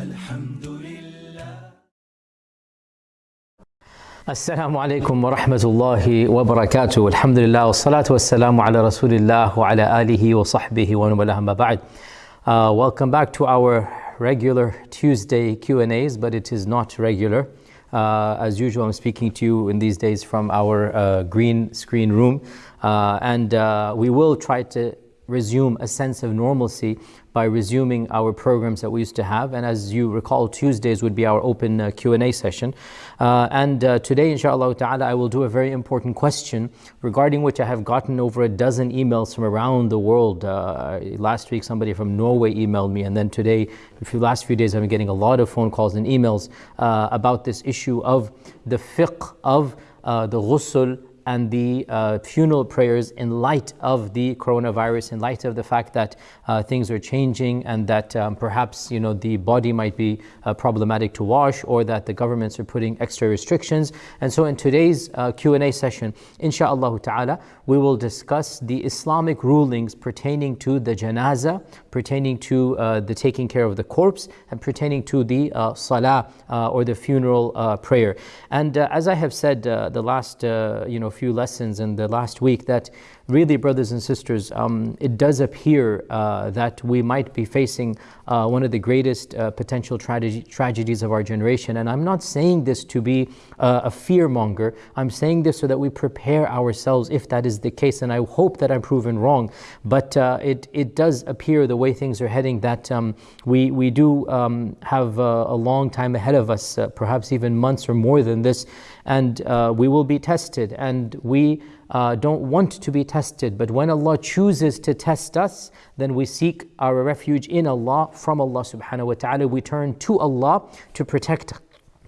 الحمد لله السلام عليكم ورحمة الله وبركاته الحمد لله والصلاة والسلام على رسول الله وعلى آله وصحبه ومن والاه أما بعد uh, Welcome back to our regular Tuesday Q&As but it is not regular uh, as usual I'm speaking to you in these days from our uh, green screen room uh, and uh, we will try to resume a sense of normalcy by resuming our programs that we used to have. And as you recall, Tuesdays would be our open uh, Q&A session. Uh, and uh, today, inshallah ta'ala, I will do a very important question regarding which I have gotten over a dozen emails from around the world. Uh, last week, somebody from Norway emailed me. And then today, the last few days, I've been getting a lot of phone calls and emails uh, about this issue of the fiqh of uh, the ghusl and the uh, funeral prayers in light of the coronavirus, in light of the fact that uh, things are changing and that um, perhaps you know the body might be uh, problematic to wash or that the governments are putting extra restrictions. And so in today's uh, Q&A session, inshaAllah ta'ala, we will discuss the Islamic rulings pertaining to the janazah, pertaining to uh, the taking care of the corpse, and pertaining to the uh, salah or the funeral prayer. And as I have said the last you know few lessons in the last week that really, brothers and sisters, um, it does appear uh, that we might be facing uh, one of the greatest uh, potential tragedy, tragedies of our generation. And I'm not saying this to be uh, a fear monger. I'm saying this so that we prepare ourselves if that is the case. And I hope that I'm proven wrong. But uh, it, it does appear the way things are heading that um, we, we do um, have a long time ahead of us, uh, perhaps even months or more than this. And we will be tested. And we uh, don't want to be tested. But when Allah chooses to test us, then we seek our refuge in Allah, from Allah subhanahu wa ta'ala. We turn to Allah to protect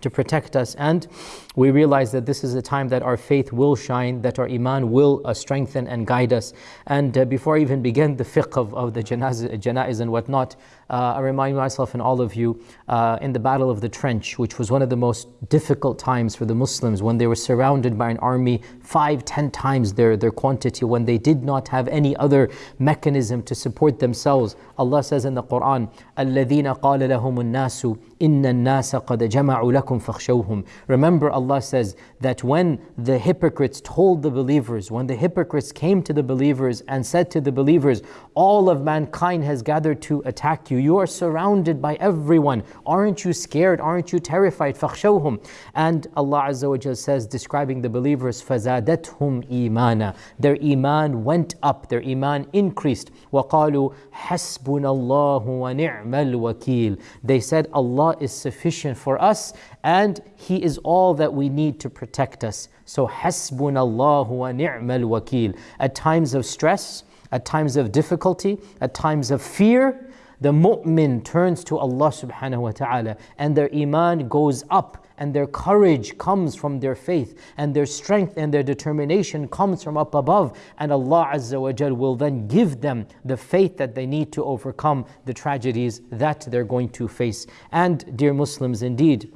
to protect us. And we realize that this is a time that our faith will shine, that our iman will uh, strengthen and guide us. And uh, before I even begin the fiqh of, of the janaz, janaiz and whatnot, uh, I remind myself and all of you uh, in the Battle of the Trench, which was one of the most difficult times for the Muslims when they were surrounded by an army five, ten times their, their quantity, when they did not have any other mechanism to support themselves. Allah says in the Quran, الَّذِينَ قَالَ لَهُمُ النَّاسُ إِنَّ النَّاسَ قَدْ جَمَعُوا لَكُمْ فَخْشَوْهُمْ Remember Allah says that when the hypocrites told the believers, when the hypocrites came to the believers and said to the believers, all of mankind has gathered to attack you, you are surrounded by everyone. Aren't you scared? Aren't you terrified? فَخْشَوْهُمْ And Allah Azza wa Jal says, describing the believers, فَزَادَتْهُمْ إِيمَانًا Their iman went up, their iman increased. وَقَالُوا حَسْبُنَا اللَّهُ وَنِعْمَ الْوَكِيلُ They said, Allah is sufficient for us and He is all that we need to protect us. So, hasbunallahu wa ni'mal wakil. At times of stress, at times of difficulty, at times of fear, the mu'min turns to Allah subhanahu wa ta'ala and their iman goes up and their courage comes from their faith and their strength and their determination comes from up above and Allah azza wa jal will then give them the faith that they need to overcome the tragedies that they're going to face and dear muslims indeed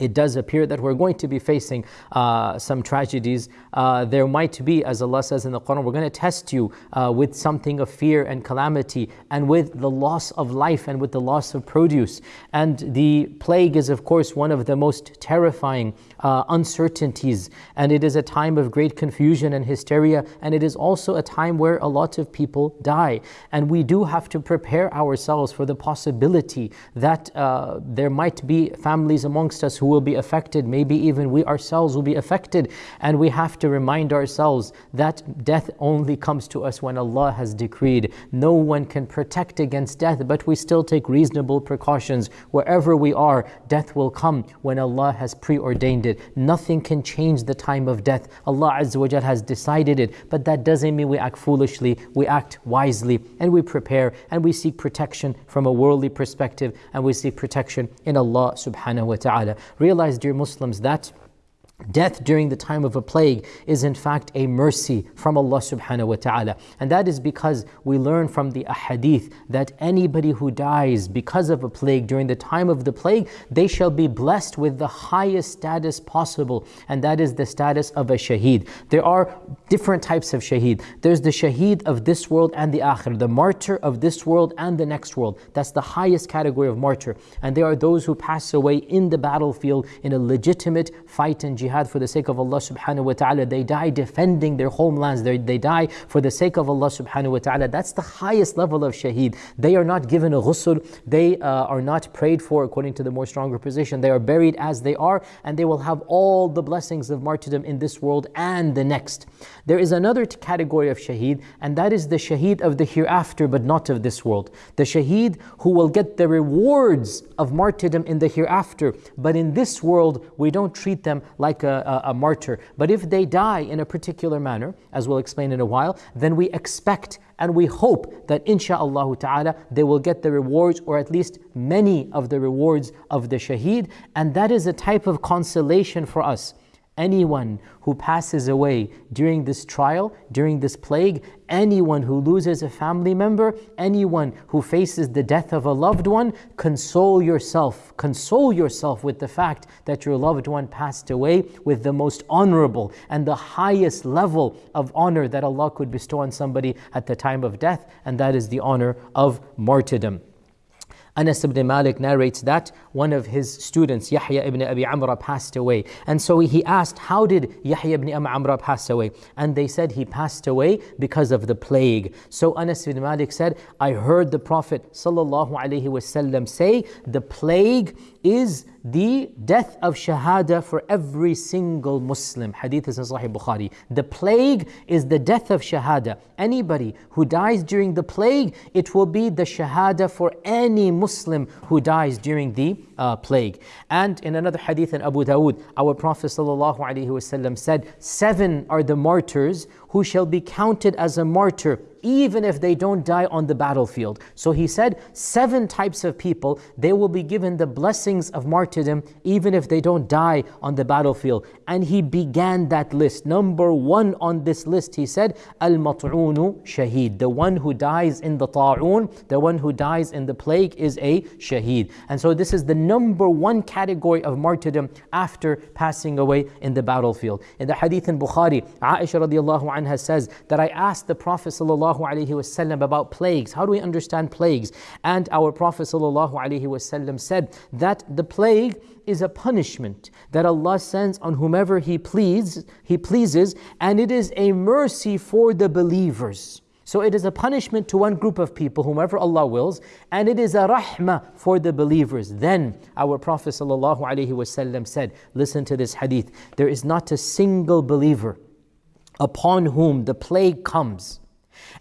it does appear that we're going to be facing uh, some tragedies. Uh, there might be, as Allah says in the Quran, we're going to test you uh, with something of fear and calamity, and with the loss of life and with the loss of produce. And the plague is, of course, one of the most terrifying uh, uncertainties, and it is a time of great confusion and hysteria, and it is also a time where a lot of people die. And we do have to prepare ourselves for the possibility that uh, there might be families amongst us who will be affected, maybe even we ourselves will be affected. And we have to remind ourselves that death only comes to us when Allah has decreed. No one can protect against death, but we still take reasonable precautions. Wherever we are, death will come when Allah has preordained it. Nothing can change the time of death. Allah has decided it, but that doesn't mean we act foolishly. We act wisely and we prepare and we seek protection from a worldly perspective and we seek protection in Allah subhanahu wa ta'ala. Realize, dear Muslims, that Death during the time of a plague is in fact a mercy from Allah subhanahu wa ta'ala. And that is because we learn from the ahadith that anybody who dies because of a plague during the time of the plague, they shall be blessed with the highest status possible. And that is the status of a shaheed. There are different types of shaheed. There's the shaheed of this world and the akhir, the martyr of this world and the next world. That's the highest category of martyr. And there are those who pass away in the battlefield in a legitimate fight and jihad for the sake of Allah subhanahu wa ta'ala. They die defending their homelands. They, they die for the sake of Allah subhanahu wa ta'ala. That's the highest level of shaheed. They are not given a ghusl. They uh, are not prayed for according to the more stronger position. They are buried as they are and they will have all the blessings of martyrdom in this world and the next. There is another category of shaheed and that is the shaheed of the hereafter but not of this world. The shaheed who will get the rewards of martyrdom in the hereafter but in this world we don't treat them like a, a, a martyr. But if they die in a particular manner, as we'll explain in a while, then we expect and we hope that insha'Allah ta'ala they will get the rewards or at least many of the rewards of the shaheed and that is a type of consolation for us anyone who passes away during this trial, during this plague, anyone who loses a family member, anyone who faces the death of a loved one, console yourself. Console yourself with the fact that your loved one passed away with the most honorable and the highest level of honor that Allah could bestow on somebody at the time of death, and that is the honor of martyrdom. Anas ibn Malik narrates that one of his students, Yahya ibn Abi Amra, passed away. And so he asked, How did Yahya ibn Abi Amra pass away? And they said he passed away because of the plague. So Anas ibn Malik said, I heard the Prophet ﷺ say, The plague is the death of shahada for every single Muslim. Hadith is in Sahih Bukhari. The plague is the death of shahada. Anybody who dies during the plague, it will be the shahada for any Muslim who dies during the uh, plague. And in another hadith in Abu Dawood, our Prophet ﷺ said, Seven are the martyrs who shall be counted as a martyr even if they don't die on the battlefield. So he said, seven types of people, they will be given the blessings of martyrdom even if they don't die on the battlefield. And he began that list. Number one on this list, he said, Al-mat'unu shaheed. The one who dies in the ta'un, the one who dies in the plague is a shaheed. And so this is the number one category of martyrdom after passing away in the battlefield. In the hadith in Bukhari, Aisha radiallahu says that I asked the Prophet sallallahu about plagues. How do we understand plagues? And our Prophet sallallahu said that the plague is a punishment that Allah sends on whomever He pleases, He pleases, and it is a mercy for the believers. So it is a punishment to one group of people, whomever Allah wills, and it is a rahmah for the believers. Then our Prophet ﷺ said, listen to this hadith, there is not a single believer upon whom the plague comes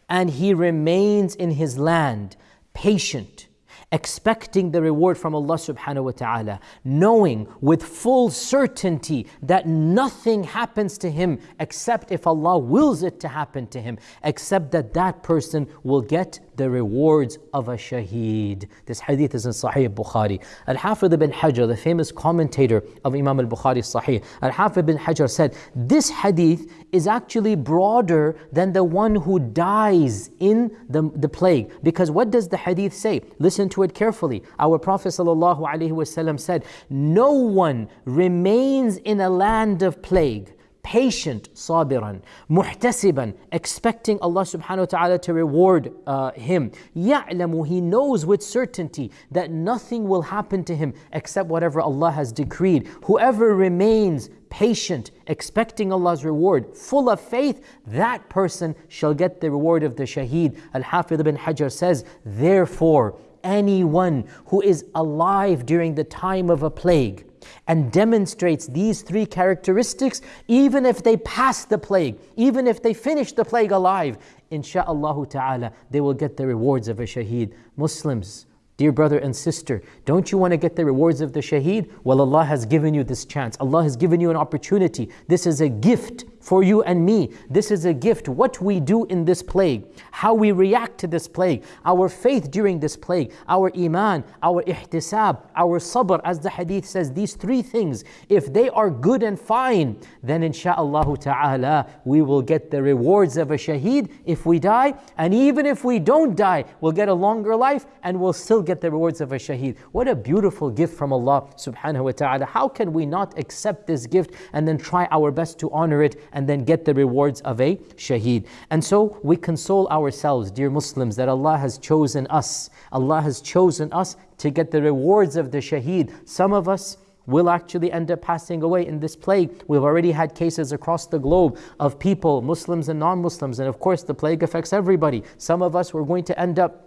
and he remains in his land, patient, expecting the reward from Allah subhanahu wa ta'ala, knowing with full certainty that nothing happens to him except if Allah wills it to happen to him, except that that person will get the rewards of a shaheed. This hadith is in Sahih Bukhari. Al-Hafidh ibn Hajar, the famous commentator of Imam al-Bukhari Sahih, Al-Hafidh ibn Hajar said, this hadith is actually broader than the one who dies in the, the plague. Because what does the hadith say? Listen to it carefully. Our Prophet said, no one remains in a land of plague patient, sabiran, muhtasiban, expecting Allah subhanahu wa ta'ala to reward uh, him. Ya'lamu, he knows with certainty that nothing will happen to him except whatever Allah has decreed. Whoever remains patient, expecting Allah's reward, full of faith, that person shall get the reward of the shaheed. Al-Hafidh ibn Hajar says, therefore, anyone who is alive during the time of a plague, and demonstrates these three characteristics, even if they pass the plague, even if they finish the plague alive, insha'Allah ta'ala, they will get the rewards of a shaheed. Muslims, Dear brother and sister, don't you want to get the rewards of the shaheed? Well, Allah has given you this chance. Allah has given you an opportunity. This is a gift for you and me. This is a gift. What we do in this plague, how we react to this plague, our faith during this plague, our iman, our ihtisab, our sabr, as the hadith says, these three things, if they are good and fine, then insha'Allah ta'ala, we will get the rewards of a shaheed if we die. And even if we don't die, we'll get a longer life and we'll still get the rewards of a shaheed. What a beautiful gift from Allah subhanahu wa ta'ala. How can we not accept this gift and then try our best to honor it and then get the rewards of a shaheed. And so we console ourselves, dear Muslims, that Allah has chosen us. Allah has chosen us to get the rewards of the shaheed. Some of us will actually end up passing away in this plague. We've already had cases across the globe of people, Muslims and non Muslims, and of course the plague affects everybody. Some of us were going to end up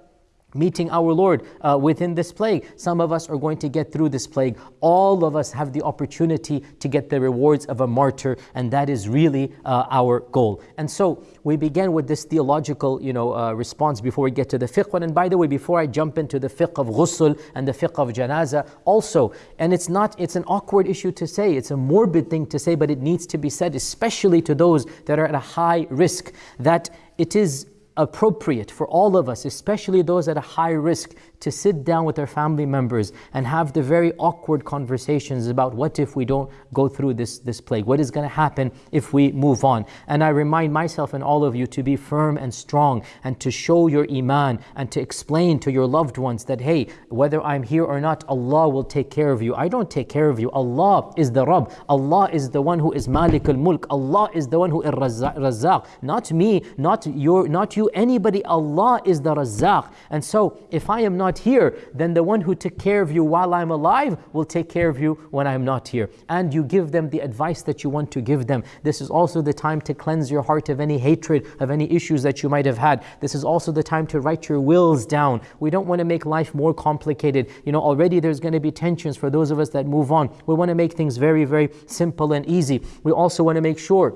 meeting our Lord uh, within this plague. Some of us are going to get through this plague. All of us have the opportunity to get the rewards of a martyr, and that is really uh, our goal. And so we begin with this theological, you know, uh, response before we get to the fiqh. And by the way, before I jump into the fiqh of ghusl and the fiqh of janazah, also, and it's not, it's an awkward issue to say, it's a morbid thing to say, but it needs to be said, especially to those that are at a high risk, that it is appropriate for all of us, especially those at a high risk, to sit down with their family members and have the very awkward conversations about what if we don't go through this, this plague? What is going to happen if we move on? And I remind myself and all of you to be firm and strong and to show your iman and to explain to your loved ones that, hey, whether I'm here or not, Allah will take care of you. I don't take care of you. Allah is the Rabb. Allah is the one who is Malik al Mulk. Allah is the one who is Razzaq. Not me, not your, not you anybody. Allah is the Razzaq. And so, if I am not here, then the one who took care of you while I'm alive will take care of you when I'm not here. And you give them the advice that you want to give them. This is also the time to cleanse your heart of any hatred, of any issues that you might have had. This is also the time to write your wills down. We don't want to make life more complicated. You know, already there's going to be tensions for those of us that move on. We want to make things very, very simple and easy. We also want to make sure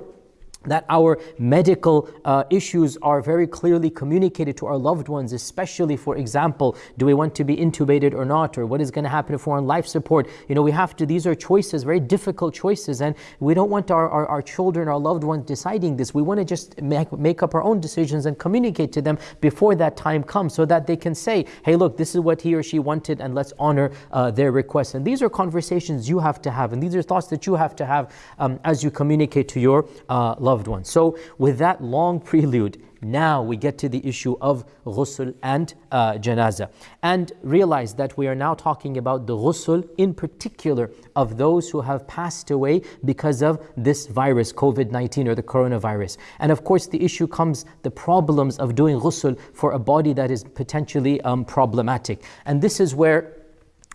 that our medical uh, issues are very clearly communicated to our loved ones, especially, for example, do we want to be intubated or not, or what is going to happen if we're on life support? You know, we have to, these are choices, very difficult choices, and we don't want our, our, our children, our loved ones deciding this. We want to just make, make up our own decisions and communicate to them before that time comes so that they can say, hey, look, this is what he or she wanted, and let's honor uh, their request. And these are conversations you have to have, and these are thoughts that you have to have um, as you communicate to your uh, loved ones. So, with that long prelude, now we get to the issue of ghusl and uh, janazah. And realize that we are now talking about the ghusl in particular of those who have passed away because of this virus, COVID 19 or the coronavirus. And of course, the issue comes the problems of doing ghusl for a body that is potentially um, problematic. And this is where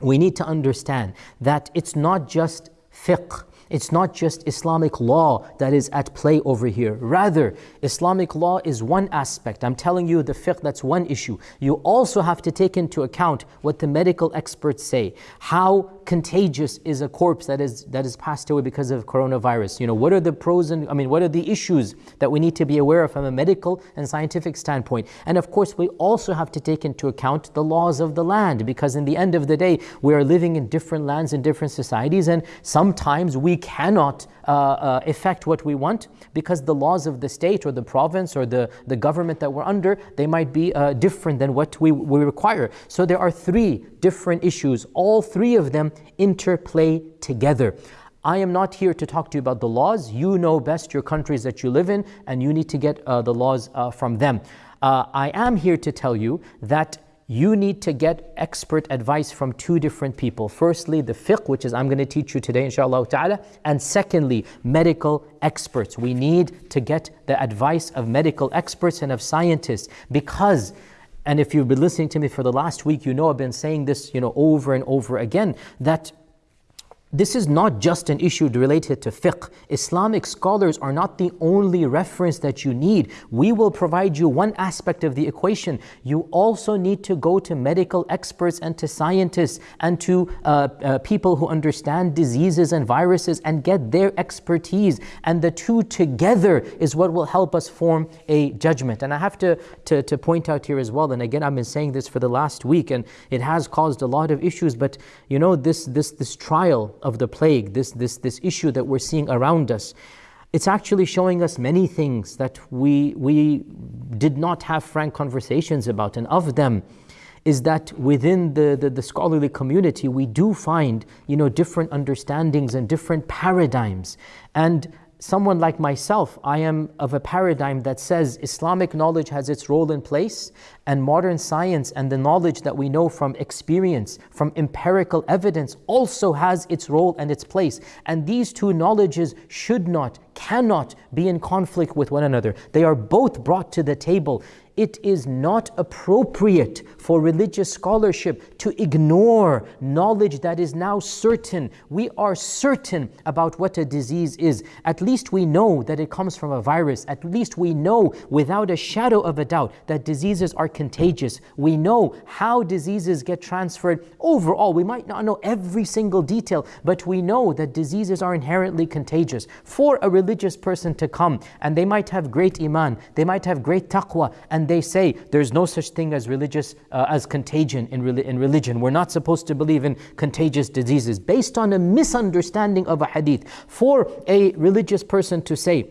we need to understand that it's not just fiqh it's not just Islamic law that is at play over here. Rather, Islamic law is one aspect. I'm telling you the fiqh, that's one issue. You also have to take into account what the medical experts say. How contagious is a corpse that is that is passed away because of coronavirus? You know, what are the pros and I mean, what are the issues that we need to be aware of from a medical and scientific standpoint? And of course, we also have to take into account the laws of the land because in the end of the day, we are living in different lands in different societies, and sometimes we cannot uh, uh, effect what we want because the laws of the state or the province or the, the government that we're under, they might be uh, different than what we, we require. So there are three different issues. All three of them interplay together. I am not here to talk to you about the laws. You know best your countries that you live in, and you need to get uh, the laws uh, from them. Uh, I am here to tell you that you need to get expert advice from two different people. Firstly, the fiqh, which is I'm going to teach you today, inshallah ta'ala. And secondly, medical experts. We need to get the advice of medical experts and of scientists because and if you've been listening to me for the last week, you know I've been saying this, you know, over and over again, that this is not just an issue related to fiqh. Islamic scholars are not the only reference that you need. We will provide you one aspect of the equation. You also need to go to medical experts and to scientists and to uh, uh, people who understand diseases and viruses and get their expertise. And the two together is what will help us form a judgment. And I have to, to, to point out here as well, and again, I've been saying this for the last week, and it has caused a lot of issues, but you know, this, this, this trial of the plague, this, this, this issue that we're seeing around us, it's actually showing us many things that we, we did not have frank conversations about. And of them is that within the, the, the, scholarly community, we do find you know, different understandings and different paradigms. And someone like myself, I am of a paradigm that says Islamic knowledge has its role in place, and modern science and the knowledge that we know from experience, from empirical evidence, also has its role and its place. And these two knowledges should not, cannot be in conflict with one another. They are both brought to the table it is not appropriate for religious scholarship to ignore knowledge that is now certain. We are certain about what a disease is. At least we know that it comes from a virus. At least we know without a shadow of a doubt that diseases are contagious. We know how diseases get transferred overall. We might not know every single detail, but we know that diseases are inherently contagious. For a religious person to come and they might have great iman, they might have great taqwa, and they say there's no such thing as religious uh, as contagion in, re- in religion. We're not supposed to believe in contagious diseases based on a misunderstanding of a hadith. For a religious person to say,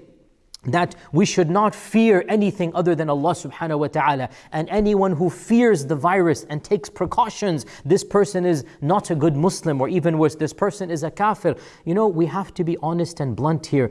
that we should not fear anything other than Allah subhanahu wa ta'ala. And anyone who fears the virus and takes precautions, this person is not a good Muslim, or even worse, this person is a kafir. You know, we have to be honest and blunt here.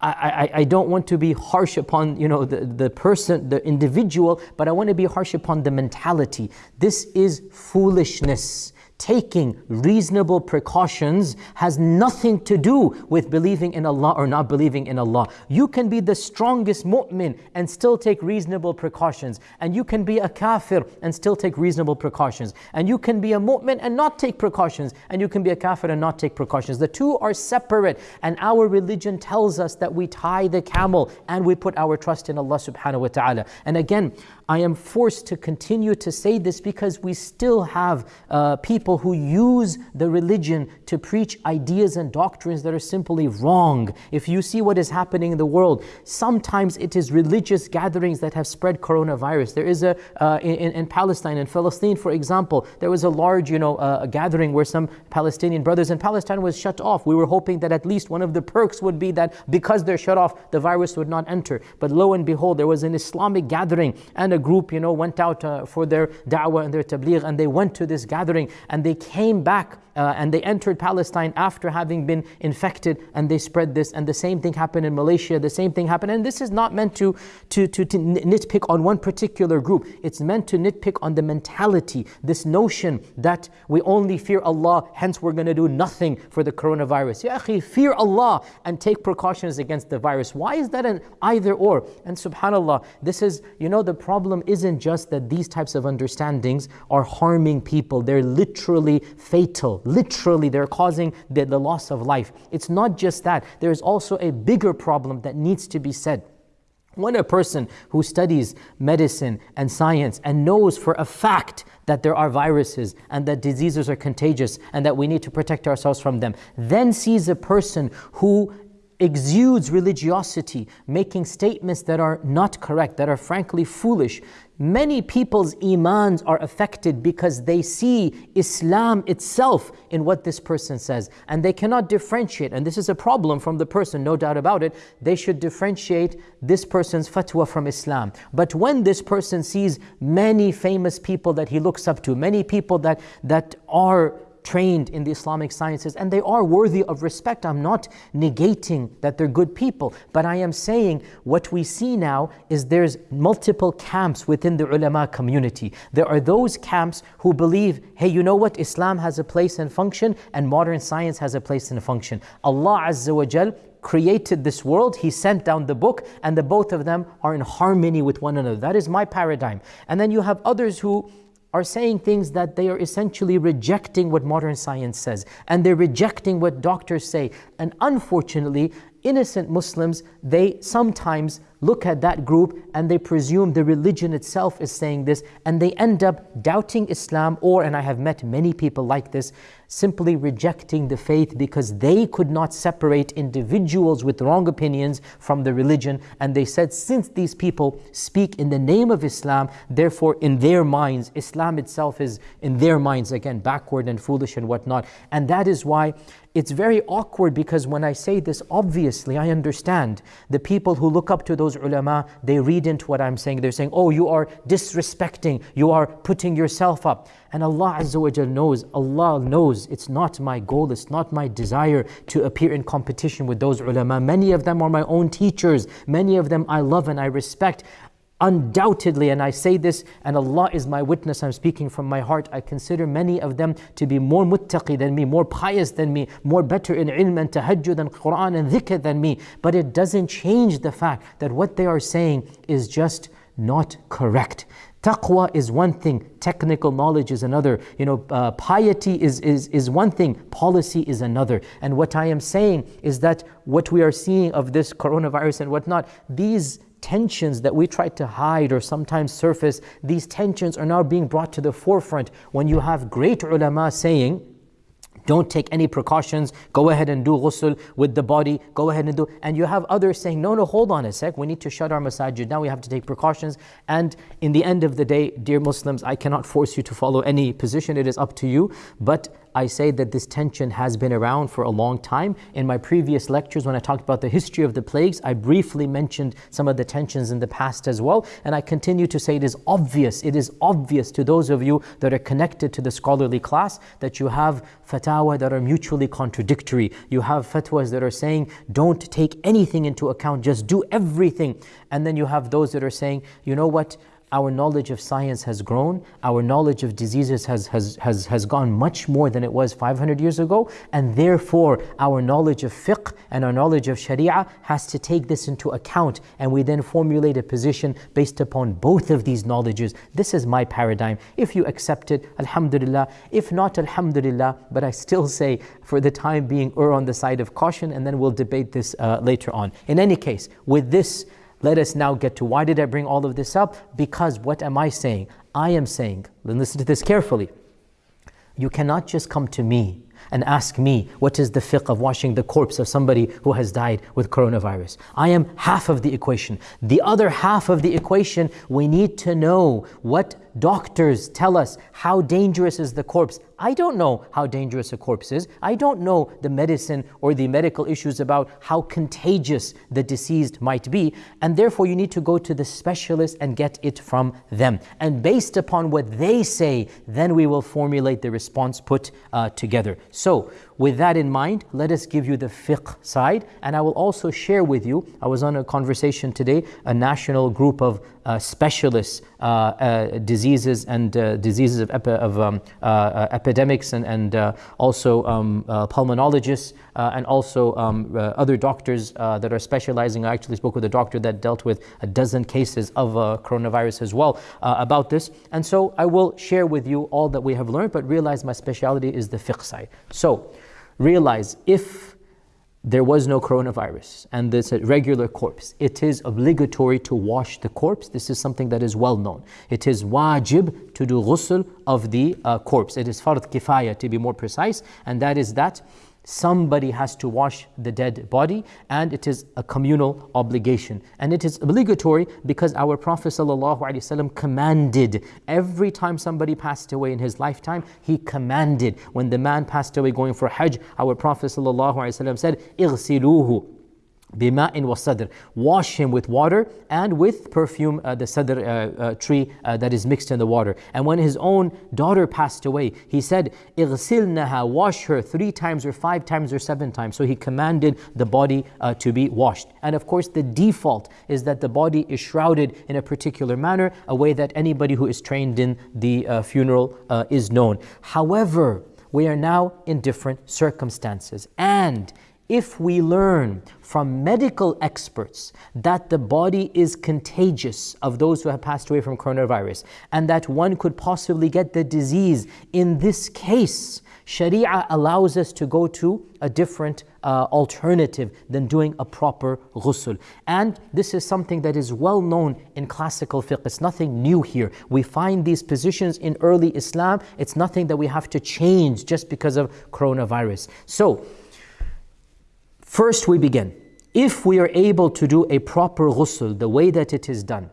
I, I, don't want to be harsh upon you know the, the person, the individual, but I want to be harsh upon the mentality. This is foolishness taking reasonable precautions has nothing to do with believing in Allah or not believing in Allah. You can be the strongest mu'min and still take reasonable precautions. And you can be a kafir and still take reasonable precautions. And you can be a mu'min and not take precautions. And you can be a kafir and not take precautions. The two are separate. And our religion tells us that we tie the camel and we put our trust in Allah subhanahu wa ta'ala. And again, I am forced to continue to say this because we still have uh, people who use the religion to preach ideas and doctrines that are simply wrong. If you see what is happening in the world, sometimes it is religious gatherings that have spread coronavirus. There is a, uh, in, in, Palestine, in Palestine, for example, there was a large, you know, uh, gathering where some Palestinian brothers in Palestine was shut off. We were hoping that at least one of the perks would be that because they're shut off, the virus would not enter. But lo and behold, there was an Islamic gathering and a group, you know, went out uh, for their da'wah and their tabligh and they went to this gathering and they came back uh, and they entered Palestine after having been infected and they spread this. And the same thing happened in Malaysia, the same thing happened. And this is not meant to, to, to, to nitpick on one particular group, it's meant to nitpick on the mentality, this notion that we only fear Allah, hence we're going to do nothing for the coronavirus. Ya akhi, fear Allah and take precautions against the virus. Why is that an either or? And subhanAllah, this is, you know, the problem isn't just that these types of understandings are harming people, they're literally fatal literally they're causing the, the loss of life. It's not just that, there's also a bigger problem that needs to be said. When a person who studies medicine and science and knows for a fact that there are viruses and that diseases are contagious and that we need to protect ourselves from them, then sees a person who exudes religiosity, making statements that are not correct, that are frankly foolish, Many people's imans are affected because they see Islam itself in what this person says and they cannot differentiate. And this is a problem from the person, no doubt about it. They should differentiate this person's fatwa from Islam. But when this person sees many famous people that he looks up to, many people that, that are trained in the Islamic sciences and they are worthy of respect. I'm not negating that they're good people, but I am saying what we see now is there's multiple camps within the ulama community. There are those camps who believe, hey, you know what? Islam has a place and function and modern science has a place and function. Allah Azza wa Jal created this world, He sent down the book, and the both of them are in harmony with one another. That is my paradigm. And then you have others who are saying things that they are essentially rejecting what modern science says and they're rejecting what doctors say. And unfortunately, innocent Muslims, they sometimes look at that group and they presume the religion itself is saying this and they end up doubting Islam or, and I have met many people like this, simply rejecting the faith because they could not separate individuals with wrong opinions from the religion. And they said, since these people speak in the name of Islam, therefore in their minds, Islam itself is in their minds again backward and foolish and whatnot. And that is why it's very awkward because when I say this, obviously I understand the people who look up to those ulama, they read into what I'm saying. They're saying, oh, you are disrespecting, you are putting yourself up. And Allah Azza wa knows, Allah knows it's not my goal, it's not my desire to appear in competition with those ulama. Many of them are my own teachers, many of them I love and I respect. Undoubtedly, and I say this, and Allah is my witness, I'm speaking from my heart, I consider many of them to be more muttaqi than me, more pious than me, more better in ilm and tahajjud and Quran and dhikr than me. But it doesn't change the fact that what they are saying is just not correct. Taqwa is one thing, technical knowledge is another. You know, uh, piety is, is, is one thing, policy is another. And what I am saying is that what we are seeing of this coronavirus and whatnot, these tensions that we try to hide or sometimes surface, these tensions are now being brought to the forefront when you have great ulama saying, don't take any precautions. Go ahead and do ghusl with the body. Go ahead and do. And you have others saying, no, no, hold on a sec. We need to shut our masajid. Now we have to take precautions. And in the end of the day, dear Muslims, I cannot force you to follow any position. It is up to you. But I say that this tension has been around for a long time. In my previous lectures, when I talked about the history of the plagues, I briefly mentioned some of the tensions in the past as well. And I continue to say it is obvious, it is obvious to those of you that are connected to the scholarly class that you have fatwa that are mutually contradictory. You have fatwas that are saying, don't take anything into account, just do everything. And then you have those that are saying, you know what? Our knowledge of science has grown, our knowledge of diseases has, has, has, has gone much more than it was 500 years ago, and therefore our knowledge of fiqh and our knowledge of sharia has to take this into account, and we then formulate a position based upon both of these knowledges. This is my paradigm. If you accept it, alhamdulillah. If not, alhamdulillah. But I still say, for the time being, err on the side of caution, and then we'll debate this uh, later on. In any case, with this, let us now get to why did I bring all of this up? Because what am I saying? I am saying, listen to this carefully. You cannot just come to me and ask me what is the fiqh of washing the corpse of somebody who has died with coronavirus. I am half of the equation. The other half of the equation, we need to know what doctors tell us how dangerous is the corpse. I don't know how dangerous a corpse is. I don't know the medicine or the medical issues about how contagious the deceased might be. And therefore, you need to go to the specialist and get it from them. And based upon what they say, then we will formulate the response put uh, together. So, with that in mind, let us give you the fiqh side, and I will also share with you. I was on a conversation today, a national group of uh, specialists, uh, uh, diseases and uh, diseases of, epi- of um, uh, uh, epidemics, and, and also um, pulmonologists, and also um, other doctors that are specializing. I actually spoke with a doctor that dealt with a dozen cases of coronavirus as well about this. And so I will share with you all that we have learned, but realize my specialty is the fiqh side. So, realize if there was no coronavirus and a regular corpse, it is obligatory to wash the corpse. This is something that is well known. It is wajib to do ghusl of the uh, corpse. It is fard kifaya to be more precise, and that is that somebody has to wash the dead body and it is a communal obligation and it is obligatory because our prophet ﷺ commanded every time somebody passed away in his lifetime he commanded when the man passed away going for hajj our prophet ﷺ said اغسلوه بماء والصدر. Wash him with water and with perfume uh, the sidr uh, uh, tree uh, that is mixed in the water. And when his own daughter passed away he said اغسلنها wash her three times or five times or seven times. So he commanded the body uh, to be washed. And of course the default is that the body is shrouded in a particular manner a way that anybody who is trained in the uh, funeral is known. However we are now in different circumstances. And if we learn from medical experts that the body is contagious of those who have passed away from coronavirus and that one could possibly get the disease, in this case, Sharia allows us to go to a different uh, alternative than doing a proper ghusl. And this is something that is well known in classical fiqh. It's nothing new here. We find these positions in early Islam. It's nothing that we have to change just because of coronavirus. So, First, we begin. If we are able to do a proper ghusl the way that it is done,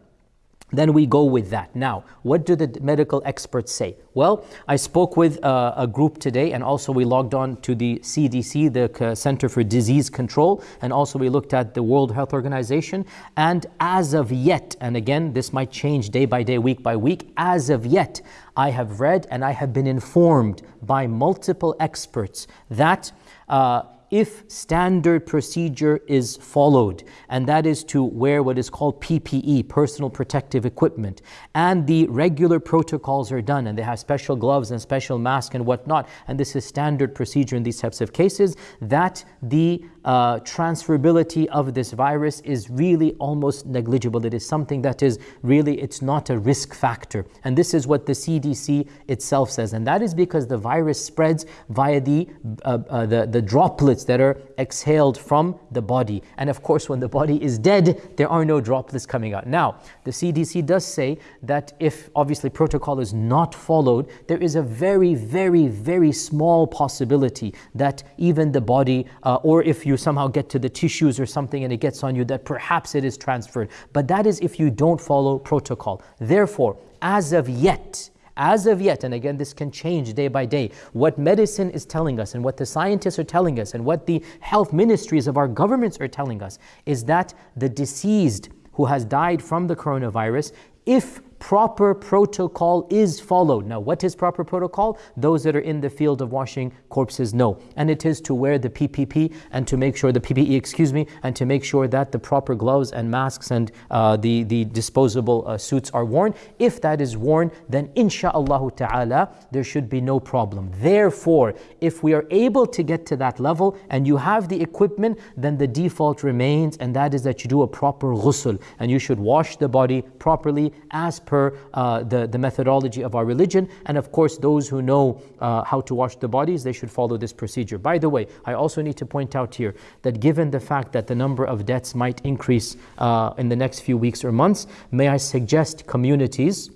then we go with that. Now, what do the medical experts say? Well, I spoke with uh, a group today, and also we logged on to the CDC, the Center for Disease Control, and also we looked at the World Health Organization. And as of yet, and again, this might change day by day, week by week, as of yet, I have read and I have been informed by multiple experts that. Uh, if standard procedure is followed, and that is to wear what is called PPE, personal protective equipment, and the regular protocols are done, and they have special gloves and special masks and whatnot, and this is standard procedure in these types of cases, that the uh, transferability of this virus is really almost negligible. It is something that is really, it's not a risk factor. And this is what the CDC itself says. And that is because the virus spreads via the, uh, uh, the, the droplets that are exhaled from the body. And of course, when the body is dead, there are no droplets coming out. Now, the CDC does say that if obviously protocol is not followed, there is a very, very, very small possibility that even the body, uh, or if you you somehow get to the tissues or something and it gets on you, that perhaps it is transferred. But that is if you don't follow protocol. Therefore, as of yet, as of yet, and again, this can change day by day, what medicine is telling us and what the scientists are telling us and what the health ministries of our governments are telling us is that the deceased who has died from the coronavirus, if proper protocol is followed. Now, what is proper protocol? Those that are in the field of washing corpses know. And it is to wear the PPP and to make sure, the PPE, excuse me, and to make sure that the proper gloves and masks and uh, the, the disposable uh, suits are worn. If that is worn, then insha'Allah ta'ala, there should be no problem. Therefore, if we are able to get to that level and you have the equipment, then the default remains, and that is that you do a proper ghusl and you should wash the body properly as per per uh, the, the methodology of our religion. And of course, those who know uh, how to wash the bodies, they should follow this procedure. By the way, I also need to point out here that given the fact that the number of deaths might increase uh, in the next few weeks or months, may I suggest communities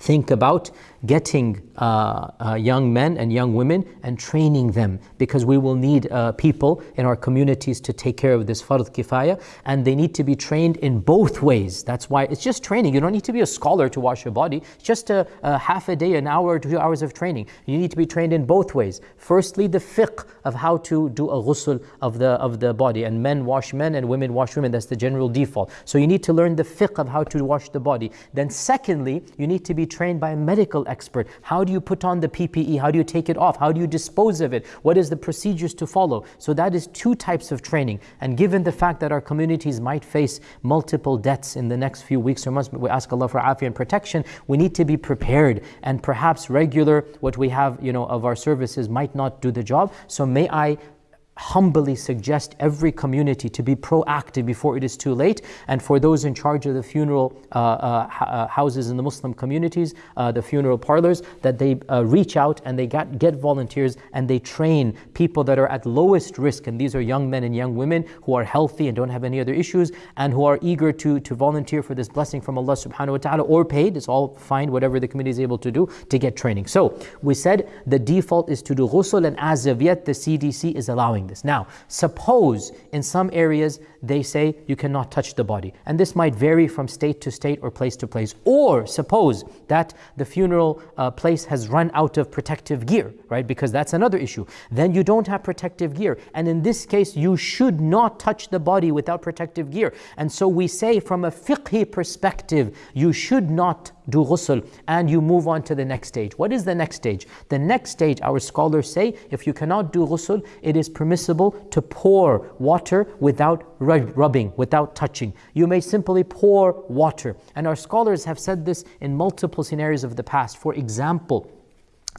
think about getting uh, uh, young men and young women and training them because we will need uh, people in our communities to take care of this fard kifaya and they need to be trained in both ways. That's why it's just training. You don't need to be a scholar to wash your body. It's just a, a half a day, an hour two hours of training. You need to be trained in both ways. Firstly, the fiqh of how to do a ghusl of the, of the body and men wash men and women wash women. That's the general default. So you need to learn the fiqh of how to wash the body. Then secondly, you need to be trained by medical expert. How do you put on the PPE? How do you take it off? How do you dispose of it? What is the procedures to follow? So that is two types of training. And given the fact that our communities might face multiple deaths in the next few weeks or months, we ask Allah for afiyah and protection, we need to be prepared. And perhaps regular, what we have, you know, of our services might not do the job. So may I humbly suggest every community to be proactive before it is too late. And for those in charge of the funeral uh, uh, uh, houses in the Muslim communities, uh, the funeral parlors, that they uh, reach out and they get, get volunteers and they train people that are at lowest risk. And these are young men and young women who are healthy and don't have any other issues and who are eager to, to volunteer for this blessing from Allah subhanahu wa ta'ala or paid. It's all fine, whatever the committee is able to do to get training. So we said the default is to do ghusl and as of yet the CDC is allowing this. Now, suppose in some areas they say you cannot touch the body, and this might vary from state to state or place to place. Or suppose that the funeral uh, place has run out of protective gear, right? Because that's another issue. Then you don't have protective gear, and in this case, you should not touch the body without protective gear. And so we say, from a fiqhi perspective, you should not do ghusl and you move on to the next stage. What is the next stage? The next stage, our scholars say, if you cannot do ghusl, it is permissible to pour water without rubbing, without touching. You may simply pour water. And our scholars have said this in multiple scenarios of the past. For example,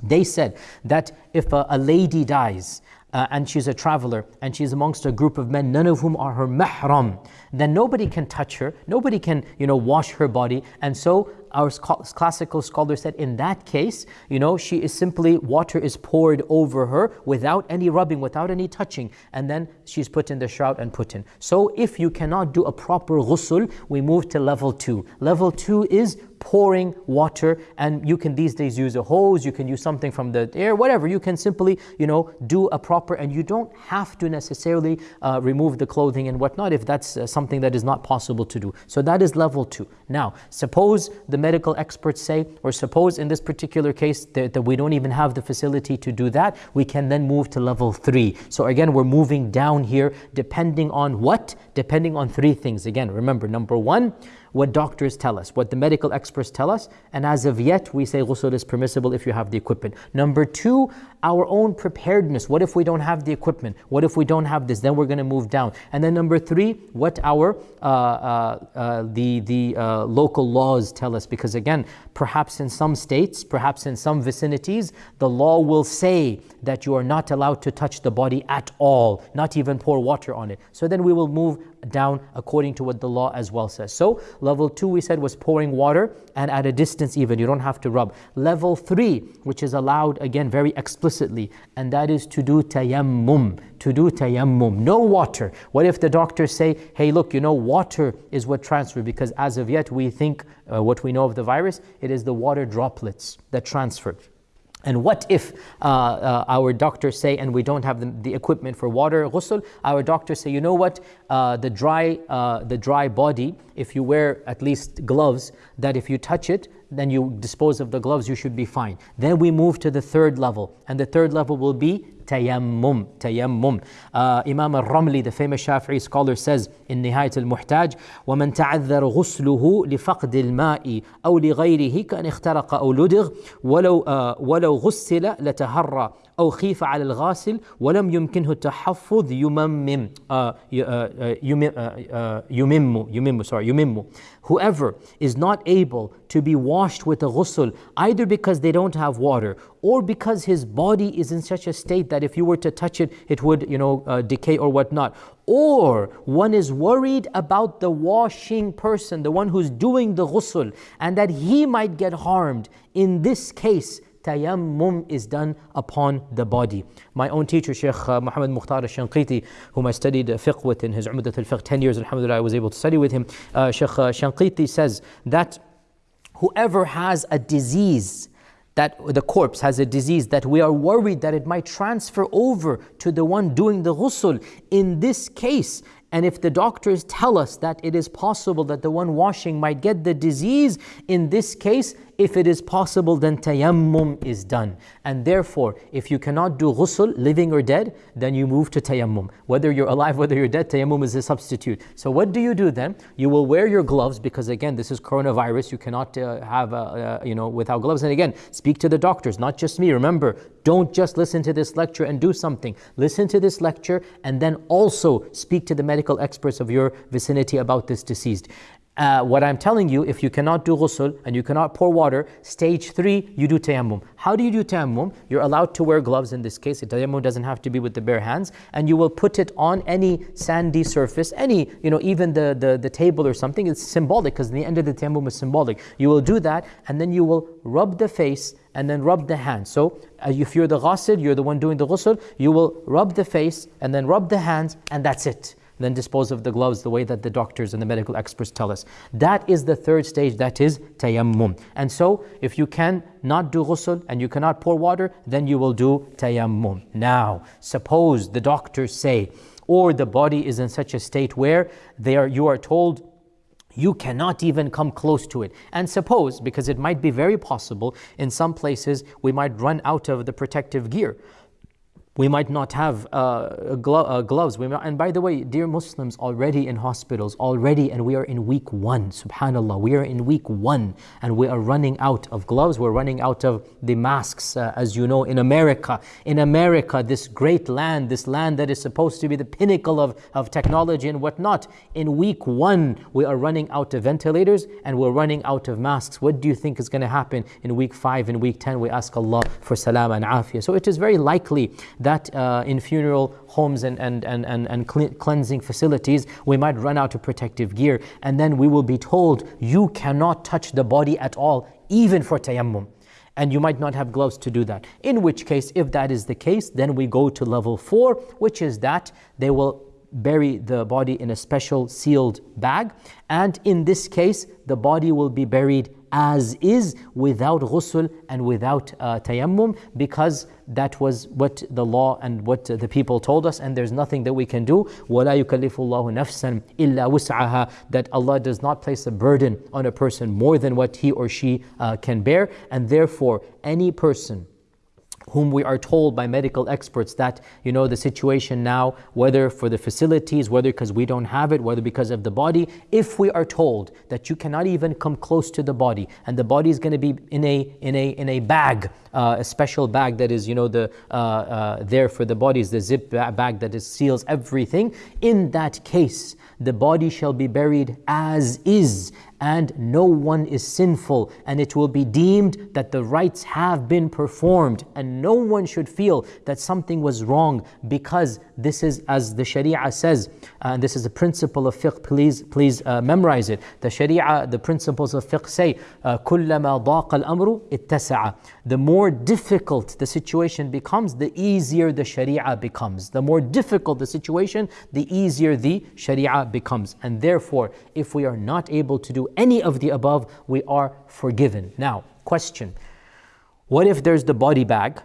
they said that if a, a lady dies, uh, and she's a traveler and she's amongst a group of men, none of whom are her mahram, then nobody can touch her, nobody can, you know, wash her body. And so our classical scholar said in that case, you know, she is simply, water is poured over her without any rubbing, without any touching, and then she's put in the shroud and put in. So if you cannot do a proper ghusl, we move to level two. Level two is pouring water and you can these days use a hose you can use something from the air whatever. You can simply you know do a proper and you don't have to necessarily uh, remove the clothing and whatnot if that's uh, something that is not possible to do. So that is level two. Now suppose the medical experts say or suppose in this particular case that, that we don't even have the facility to do that we can then move to level three. So again we're moving down here depending on what? Depending on three things. Again remember number one what doctors tell us, what the medical experts tell us, and as of yet, we say ghusl is permissible if you have the equipment. Number two, our own preparedness. What if we don't have the equipment? What if we don't have this? Then we're going to move down. And then number three, what our uh, uh, uh, the the uh, local laws tell us. Because again, perhaps in some states, perhaps in some vicinities, the law will say that you are not allowed to touch the body at all, not even pour water on it. So then we will move down according to what the law as well says. So level two we said was pouring water and at a distance even, you don't have to rub. Level three, which is allowed again very explicitly, and that is to do tayammum, to do tayammum, no water. What if the doctors say, hey look, you know water is what transfer because as of yet we think uh, what we know of the virus, it is the water droplets that transfer. And what if uh, uh, our doctors say, and we don't have the, the, equipment for water ghusl, our doctors say, you know what, uh, the, dry, uh, the dry body, if you wear at least gloves, that if you touch it, then you dispose of the gloves, you should be fine. Then we move to the third level, and the third level will be tayammum. Tayammum. Uh, Imam al-Ramli, the famous Shafi'i scholar, says in Nihayat al-Muhtaj, وَمَنْ تَعَذَّرَ غُسْلُهُ لِفَقْدِ الْمَاءِ أو لغيره كأن اخترق أو لدغ ولو uh, ولو غسل لتهرى أو خيف على الغاسل ولم يمكنه التحفظ يممم uh, يمم يمم sorry يمم whoever is not able to be washed with a ghusl either because they don't have water or because his body is in such a state that if you were to touch it it would you know uh, decay or whatnot or one is worried about the washing person the one who's doing the ghusl and that he might get harmed in this case tayammum is done upon the body. My own teacher, Sheikh uh, Muhammad Mukhtar al-Shanqiti, whom I studied fiqh with in his Umdat al-Fiqh 10 years, alhamdulillah, I was able to study with him. Uh, Sheikh uh, Shanqiti says that whoever has a disease, that the corpse has a disease that we are worried that it might transfer over to the one doing the ghusl. In this case, and if the doctors tell us that it is possible that the one washing might get the disease, in this case, if it is possible, then tayammum is done. And therefore, if you cannot do ghusl, living or dead, then you move to tayammum. Whether you're alive, whether you're dead, tayammum is a substitute. So what do you do then? You will wear your gloves because again, this is coronavirus. You cannot uh, have, uh, uh, you know, without gloves. And again, speak to the doctors, not just me. Remember, don't just listen to this lecture and do something. Listen to this lecture and then also speak to the medical experts of your vicinity about this deceased. Uh, what I'm telling you, if you cannot do ghusl and you cannot pour water, stage three, you do tayammum. How do you do tayammum? You're allowed to wear gloves in this case. The tayammum doesn't have to be with the bare hands. And you will put it on any sandy surface, any, you know, even the, the, the table or something. It's symbolic because the end of the tayammum is symbolic. You will do that and then you will rub the face and then rub the hands. So uh, if you're the ghasil, you're the one doing the ghusl, you will rub the face and then rub the hands and that's it then dispose of the gloves the way that the doctors and the medical experts tell us. That is the third stage, that is tayammum. And so, if you can not do ghusl and you cannot pour water, then you will do tayammum. Now, suppose the doctors say, or the body is in such a state where they are, you are told you cannot even come close to it. And suppose, because it might be very possible, in some places we might run out of the protective gear. We might not have uh, glo uh, gloves. And by the way, dear Muslims, already in hospitals, already, and we are in week one, subhanAllah, we are in week one, and we are running out of gloves, we're running out of the masks, uh, as you know, in America. In America, this great land, this land that is supposed to be the pinnacle of, of technology and whatnot, in week one, we are running out of ventilators and we're running out of masks. What do you think is going to happen in week five, in week 10? We ask Allah for salam and afiyah. So it is very likely uh, in funeral homes and, and, and, and, and cle- cleansing facilities, we might run out of protective gear. And then we will be told, you cannot touch the body at all, even for tayammum and you might not have gloves to do that. In which case, if that is the case, then we go to level four, which is that they will bury the body in a special sealed bag. And in this case, the body will be buried as is without ghusl and without uh, tayammum because that was what the law and what the people told us and there's nothing that we can do وَلَا يُكَلِّفُ اللَّهُ نَفْسًا إِلَّا وُسْعَهَا that Allah does not place a burden on a person more than what he or she uh, can bear and therefore any person whom we are told by medical experts that you know the situation now whether for the facilities whether because we don't have it whether because of the body if we are told that you cannot even come close to the body and the body is going to be in a in a in a bag uh, a special bag that is you know the uh, uh, there for the bodies the zip bag that is, seals everything. In that case the body shall be buried as is and no one is sinful, and it will be deemed that the rites have been performed, and no one should feel that something was wrong because this is as the Sharia says, uh, and this is a principle of fiqh. Please, please uh, memorize it. The Sharia, the principles of fiqh say, uh, كلما ضاق الأمر اتسع. The more difficult the situation becomes, the easier the Sharia becomes. The more difficult the situation, the easier the Sharia becomes. And therefore, if we are not able to do any of the above, we are forgiven. Now, question What if there's the body bag?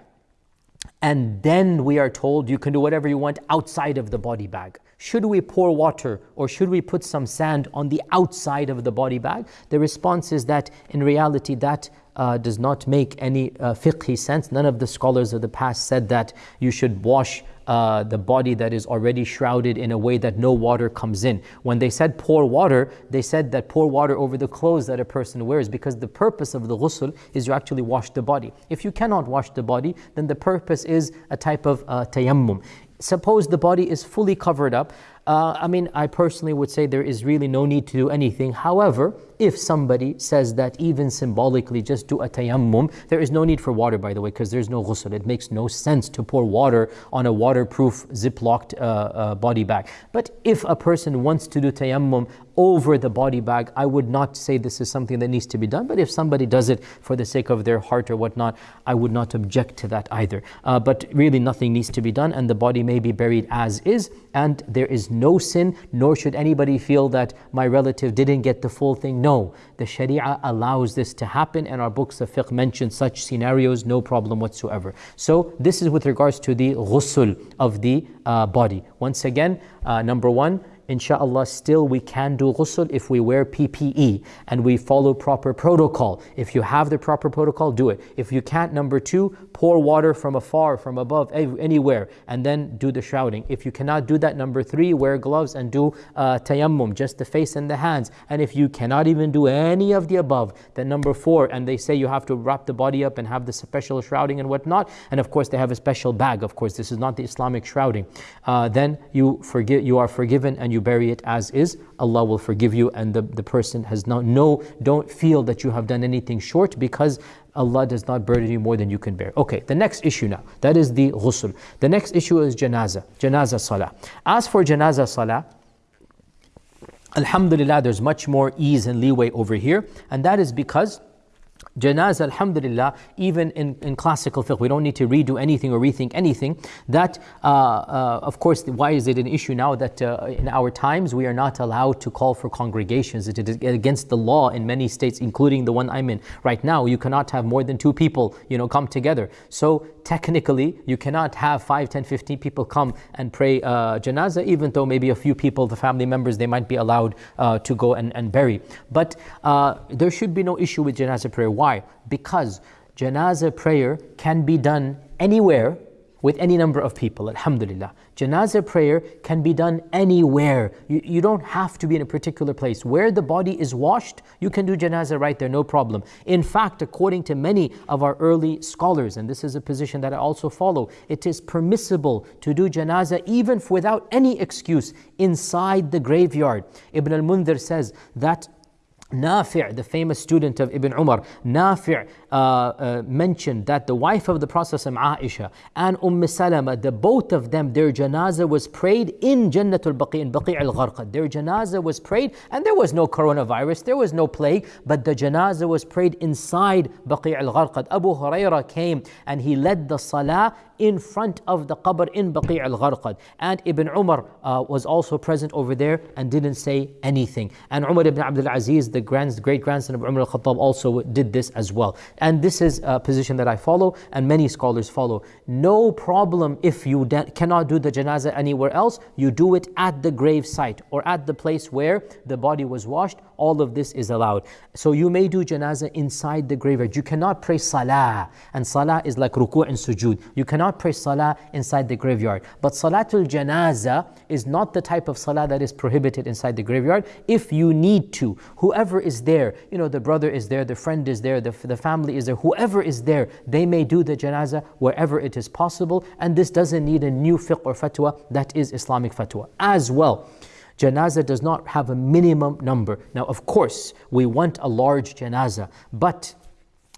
And then we are told you can do whatever you want outside of the body bag. Should we pour water or should we put some sand on the outside of the body bag? The response is that in reality, that uh, does not make any uh, fiqhi sense. None of the scholars of the past said that you should wash uh, the body that is already shrouded in a way that no water comes in. When they said pour water, they said that pour water over the clothes that a person wears because the purpose of the ghusl is you actually wash the body. If you cannot wash the body, then the purpose is a type of uh, tayammum. Suppose the body is fully covered up. Uh, I mean, I personally would say there is really no need to do anything. However, if somebody says that even symbolically just do a tayammum, there is no need for water by the way because there's no ghusl. It makes no sense to pour water on a waterproof ziplocked uh, uh, body bag. But if a person wants to do tayammum over the body bag, I would not say this is something that needs to be done. But if somebody does it for the sake of their heart or whatnot, I would not object to that either. Uh, but really nothing needs to be done and the body may be buried as is and there is no sin, nor should anybody feel that my relative didn't get the full thing. No, the Sharia allows this to happen, and our books of fiqh mention such scenarios, no problem whatsoever. So, this is with regards to the ghusl of the uh, body. Once again, uh, number one, inshallah, still we can do ghusl if we wear PPE and we follow proper protocol. If you have the proper protocol, do it. If you can't, number two, pour water from afar, from above, anywhere, and then do the shrouding. If you cannot do that, number three, wear gloves and do uh, tayammum, just the face and the hands. And if you cannot even do any of the above, then number four, and they say you have to wrap the body up and have the special shrouding and whatnot. And of course, they have a special bag. Of course, this is not the Islamic shrouding. Uh, then you forgive, you are forgiven and you bury it as is, Allah will forgive you and the, the person has not, no, don't feel that you have done anything short because Allah does not burden you more than you can bear. Okay, the next issue now, that is the ghusl. The next issue is janazah, janazah salah. As for janazah salah, Alhamdulillah, there's much more ease and leeway over here, and that is because Janazah, alhamdulillah, even in, in classical fiqh, we don't need to redo anything or rethink anything. That, uh, uh, of course, why is it an issue now that uh, in our times we are not allowed to call for congregations? It is against the law in many states, including the one I'm in right now. You cannot have more than two people, you know, come together. So technically, you cannot have 5, 10, 15 people come and pray uh, janazah, even though maybe a few people, the family members, they might be allowed uh, to go and, and bury. But uh, there should be no issue with janazah prayer. Why? Because janazah prayer can be done anywhere with any number of people, alhamdulillah. Janazah prayer can be done anywhere. You, you don't have to be in a particular place. Where the body is washed, you can do janazah right there, no problem. In fact, according to many of our early scholars, and this is a position that I also follow, it is permissible to do janazah even without any excuse inside the graveyard. Ibn al-Mundhir says that Nafi', the famous student of Ibn Umar, Nafi' mentioned that the wife of the Prophet Aisha and Umm Salama, the both of them, their janazah was prayed in Jannatul Baqi, in Baqi al Gharqad. Their janazah was prayed, and there was no coronavirus, there was no plague, but the janazah was prayed inside Baqi al Gharqad. Abu Huraira came and he led the salah in front of the qabr in Baqi al Gharqad. And Ibn Umar uh, was also present over there and didn't say anything. And Umar ibn Abdul Aziz, the grand, great grandson of Umar al Khattab, also did this as well. And this is a position that I follow and many scholars follow. No problem if you cannot do the janazah anywhere else, you do it at the grave site or at the place where the body was washed. All of this is allowed. So you may do janazah inside the graveyard. You cannot pray salah. And salah is like ruku' and sujood. You cannot pray salah inside the graveyard. But salatul janazah is not the type of salah that is prohibited inside the graveyard. If you need to, whoever is there, you know, the brother is there, the friend is there, the, the family is there, whoever is there, they may do the janazah wherever it is possible. And this doesn't need a new fiqh or fatwa, that is Islamic fatwa. As well, Janazah does not have a minimum number. Now, of course, we want a large janazah, but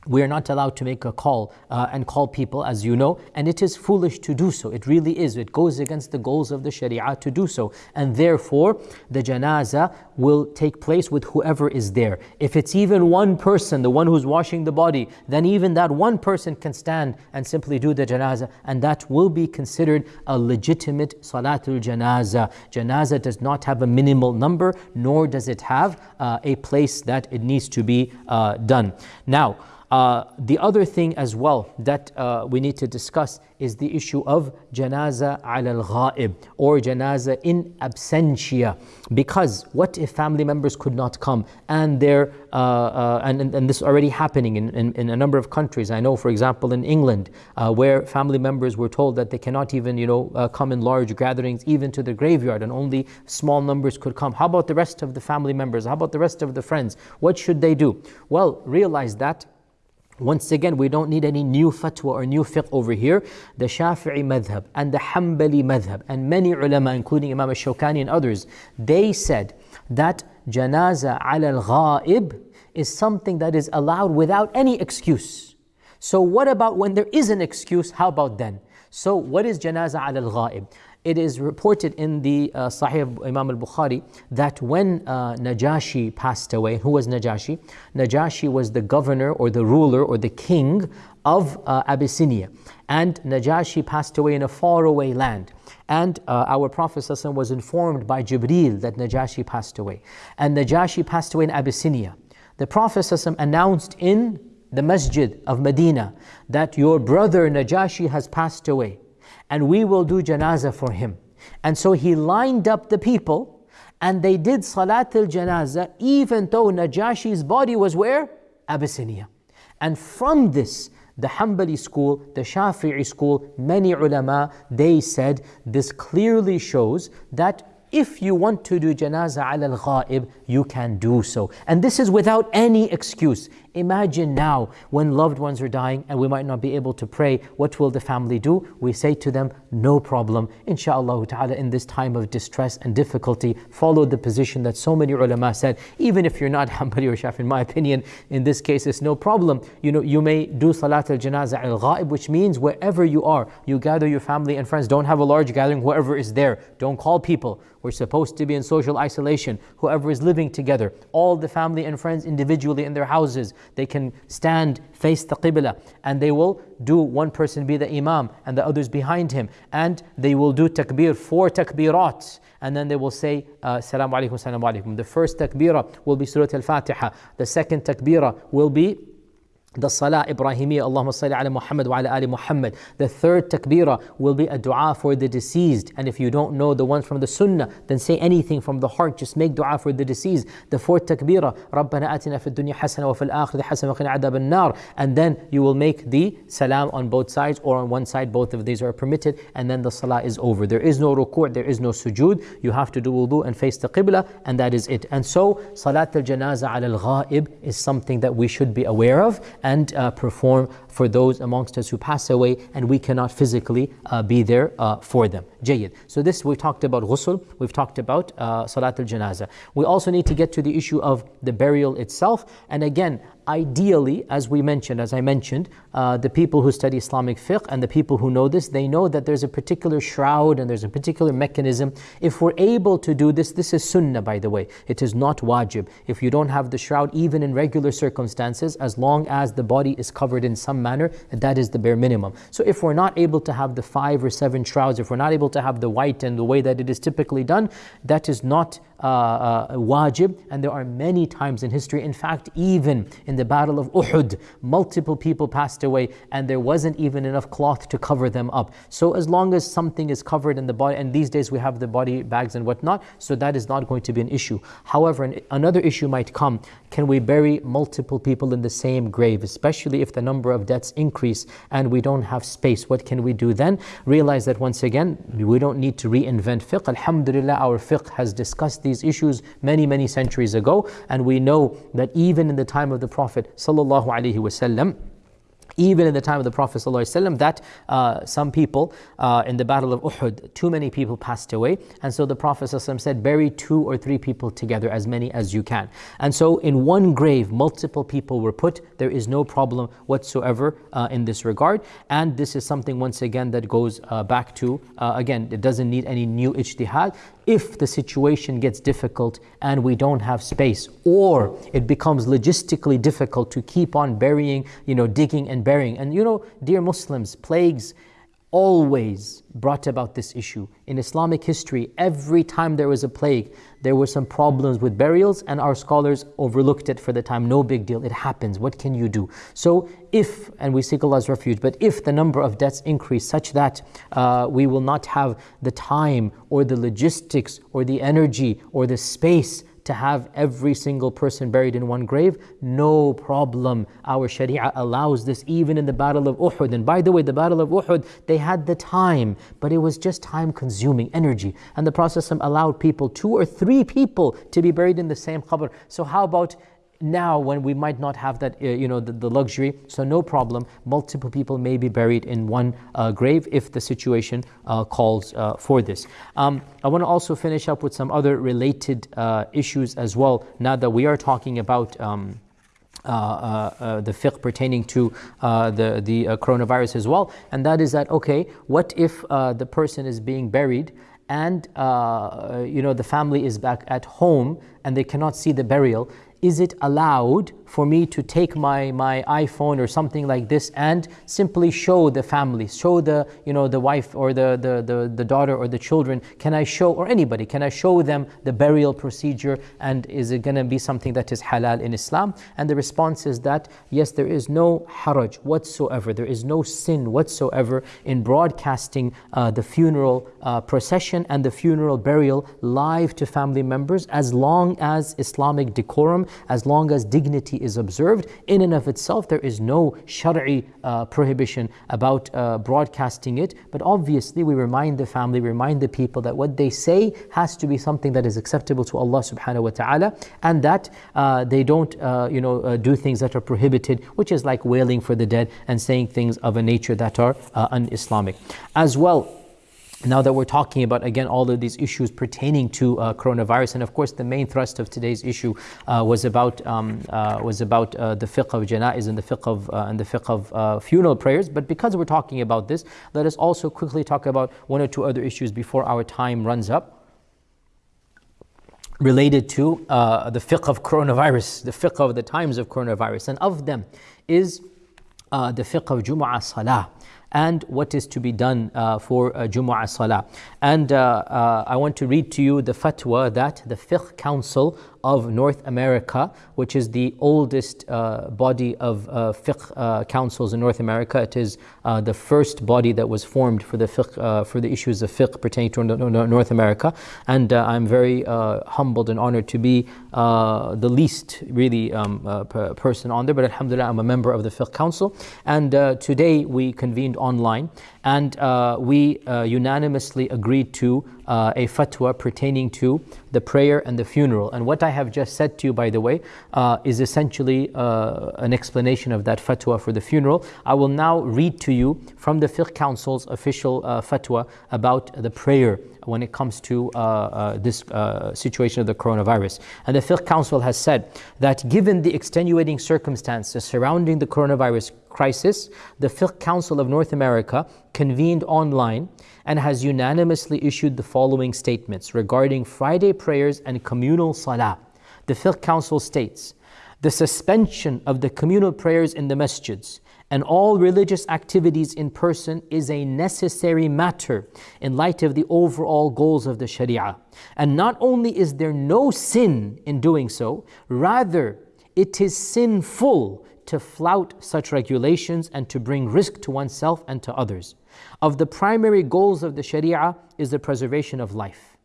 we are not allowed to make a call uh, and call people, as you know, and it is foolish to do so. It really is. It goes against the goals of the Sharia to do so. And therefore, the janazah will take place with whoever is there. If it's even one person, the one who's washing the body, then even that one person can stand and simply do the janazah, and that will be considered a legitimate salatul janazah. Janazah does not have a minimal number, nor does it have uh, a place that it needs to be uh, done. Now, uh, the other thing as well that uh, we need to discuss is the issue of janaza al ghaib or janaza in absentia. Because what if family members could not come and they uh, uh, and, and, this is already happening in, in, in, a number of countries. I know, for example, in England, uh, where family members were told that they cannot even, you know, come in large gatherings, even to the graveyard, and only small numbers could come. How about the rest of the family members? How about the rest of the friends? What should they do? Well, realize that once again, we don't need any new fatwa or new fiqh over here. The Shafi'i madhab and the Hanbali madhab and many ulama, including Imam al-Shawkani and others, they said that janaza al-ghaib is something that is allowed without any excuse. So what about when there is an excuse? How about then? So what is janaza al-ghaib? It is reported in the uh, Sahih of Imam al Bukhari that when uh, Najashi passed away, who was Najashi? Najashi was the governor or the ruler or the king of uh, Abyssinia. And Najashi passed away in a faraway land. And uh, our Prophet was informed by Jibreel that Najashi passed away. And Najashi passed away in Abyssinia. The Prophet announced in the masjid of Medina that your brother Najashi has passed away and we will do janazah for him. And so he lined up the people and they did salat al janazah even though Najashi's body was where? Abyssinia. And from this, the Hanbali school, the Shafi'i school, many ulama, they said this clearly shows that if you want to do janazah al ghaib, you can do so. And this is without any excuse. Imagine now when loved ones are dying and we might not be able to pray, what will the family do? We say to them, no problem. Insha'Allah ta'ala, in this time of distress and difficulty, follow the position that so many ulama said. Even if you're not Hanbali or in my opinion, in this case, it's no problem. You know, you may do Salat al Janazah al Ghaib, which means wherever you are, you gather your family and friends. Don't have a large gathering, whoever is there. Don't call people. We're supposed to be in social isolation. Whoever is living together, all the family and friends individually in their houses they can stand, face the Qibla, and they will do one person be the Imam and the others behind him. And they will do takbir, four takbirat. And then they will say, uh, Salaam alaikum, Salaam alaikum. The first takbirah will be Surah Al Fatiha. The second takbirah will be the Salah Ibrahimiyya, Allahumma salli ala Muhammad wa ala ali Muhammad. The third takbirah will be a dua for the deceased. And if you don't know the ones from the sunnah, then say anything from the heart. Just make dua for the deceased. The fourth takbirah, Rabbana atina fid dunya hasana wa fil akhirati hasana wa qina adab nar And then you will make the salam on both sides or on one side. Both of these are permitted. And then the salah is over. There is no ruku', there is no sujood. You have to do wudu and face the qibla and that is it. And so, salat al-janazah al-ghaib is something that we should be aware of and uh, perform for those amongst us who pass away and we cannot physically uh, be there uh, for them. Jayyid. So this we've talked about ghusl, we've talked about uh, salat al-janazah. We also need to get to the issue of the burial itself. And again, ideally, as we mentioned, as I mentioned, uh, the people who study Islamic fiqh and the people who know this, they know that there's a particular shroud and there's a particular mechanism. If we're able to do this, this is sunnah, by the way. It is not wajib. If you don't have the shroud, even in regular circumstances, as long as the body is covered in some manner, that is the bare minimum. So if we're not able to have the five or seven shrouds, if we're not able to have the white and the way that it is typically done, that is not uh, uh, wajib, and there are many times in history. In fact, even in the Battle of Uhud, multiple people passed away, and there wasn't even enough cloth to cover them up. So, as long as something is covered in the body, and these days we have the body bags and whatnot, so that is not going to be an issue. However, an, another issue might come can we bury multiple people in the same grave, especially if the number of deaths increase and we don't have space? What can we do then? Realize that once again, we don't need to reinvent fiqh. Alhamdulillah, our fiqh has discussed these issues many, many centuries ago, and we know that even in the time of the Prophet sallallahu alaihi wasallam even in the time of the Prophet ﷺ, that uh, some people uh, in the Battle of Uhud, too many people passed away. And so the Prophet ﷺ said, bury two or three people together, as many as you can. And so in one grave, multiple people were put. There is no problem whatsoever uh, in this regard. And this is something, once again, that goes uh, back to, uh, again, it doesn't need any new ijtihad if the situation gets difficult and we don't have space or it becomes logistically difficult to keep on burying you know digging and burying. And you know dear muslims plagues always brought about this issue. In Islamic history, every time there was a plague, there were some problems with burials, and our scholars overlooked it for the time. No big deal, it happens. What can you do? So, if, and we seek Allah's refuge, but if the number of deaths increase such that uh, we will not have the time or the logistics or the energy or the space to have every single person buried in one grave, no problem. Our Sharia allows this even in the Battle of Uhud. And by the way, the Battle of Uhud, they had the time, but it was just time consuming energy. And the Prophet allowed people, two or three people, to be buried in the same qabr. So, how about now when we might not have that uh, you know the, the, luxury so no problem multiple people may be buried in one uh, grave if the situation uh, calls uh, for this um, i want to also finish up with some other related uh, issues as well now that we are talking about um, uh, uh, the fiqh pertaining to uh, the, the coronavirus as well. And that is that, okay, what if the person is being buried and you know the family is back at home and they cannot see the burial is it allowed for me to take my, my iPhone or something like this and simply show the family, show the, you know, the wife or the, the, the, the daughter or the children, can I show, or anybody, can I show them the burial procedure and is it going to be something that is halal in Islam? And the response is that, yes, there is no haraj whatsoever, there is no sin whatsoever in broadcasting uh, the funeral uh, procession and the funeral burial live to family members as long as Islamic decorum, as long as dignity is observed, in and of itself, there is no shari uh, prohibition about uh, broadcasting it. But obviously, we remind the family, remind the people that what they say has to be something that is acceptable to Allah subhanahu wa ta'ala, and that uh, they don't, uh, you know, uh, do things that are prohibited, which is like wailing for the dead and saying things of a nature that are uh, un-Islamic. As well, now that we're talking about again all of these issues pertaining to uh, coronavirus, and of course the main thrust of today's issue uh, was about um, uh, was about uh, the fiqh of janaiz and the fiqh of uh, and the fiqh of uh, funeral prayers. But because we're talking about this, let us also quickly talk about one or two other issues before our time runs up. Related to the fiqh of coronavirus, the fiqh of the times of coronavirus, and of them is the fiqh of Jumu'ah Salah and what is to be done uh, for uh, Jumu'ah Salah. And uh, uh, I want to read to you the fatwa that the Fiqh Council of North America, which is the oldest uh, body of uh, fiqh uh, councils in North America. It is uh, the first body that was formed for the fiqh, uh, for the issues of fiqh pertaining to North America. And uh, I'm very humbled and honored to be the least really um, person on there. But Alhamdulillah, I'm a member of the fiqh council. And today we convened online and uh, we uh, unanimously agreed to uh, a fatwa pertaining to the prayer and the funeral. And what I have just said to you, by the way, uh, is essentially uh, an explanation of that fatwa for the funeral. I will now read to you from the Fiqh Council's official uh, fatwa about the prayer when it comes to this situation of the coronavirus. And the Fiqh Council has said that given the extenuating circumstances surrounding the coronavirus crisis, the Fiqh Council of North America convened online and has unanimously issued the following statements regarding Friday prayers and communal salah. The Fiqh Council states, the suspension of the communal prayers in the masjids and all religious activities in person is a necessary matter in light of the overall goals of the Sharia. And not only is there no sin in doing so, rather it is sinful to flout such regulations and to bring risk to oneself and to others. Of the primary goals of the Sharia is the preservation of life.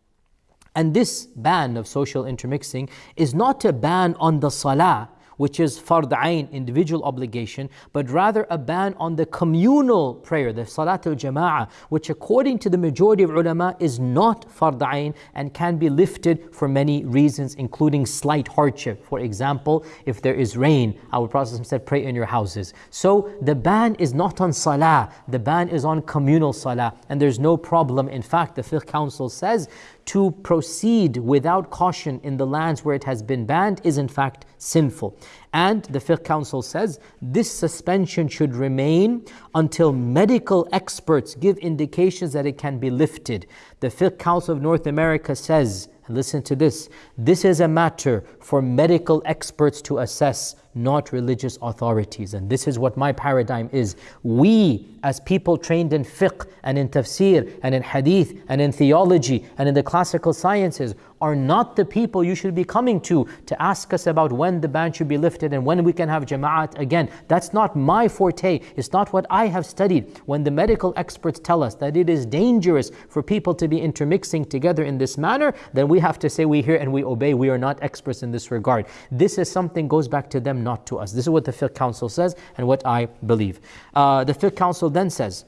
And this ban of social intermixing is not a ban on the salah, which is fard ayn, individual obligation, but rather a ban on the communal prayer, the salat al jama'ah, which according to the majority of ulama is not fard ayn and can be lifted for many reasons, including slight hardship. For example, if there is rain, our Prophet said, pray in your houses. So the ban is not on salah, the ban is on communal salah, and there's no problem. In fact, the Fiqh Council says to proceed without caution in the lands where it has been banned is in fact sinful. And the Fiqh Council says this suspension should remain until medical experts give indications that it can be lifted. The Fiqh Council of North America says, listen to this, this is a matter for medical experts to assess not religious authorities. And this is what my paradigm is. We, as people trained in fiqh and in tafsir and in hadith and in theology and in the classical sciences, are not the people you should be coming to to ask us about when the ban should be lifted and when we can have jama'at again. That's not my forte. It's not what I have studied. When the medical experts tell us that it is dangerous for people to be intermixing together in this manner, then we have to say we hear and we obey. We are not experts in this regard. This is something goes back to them, not to us. This is what the Fiqh Council says and what I believe. Uh, the Fiqh Council then says,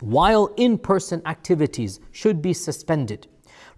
while in-person activities should be suspended,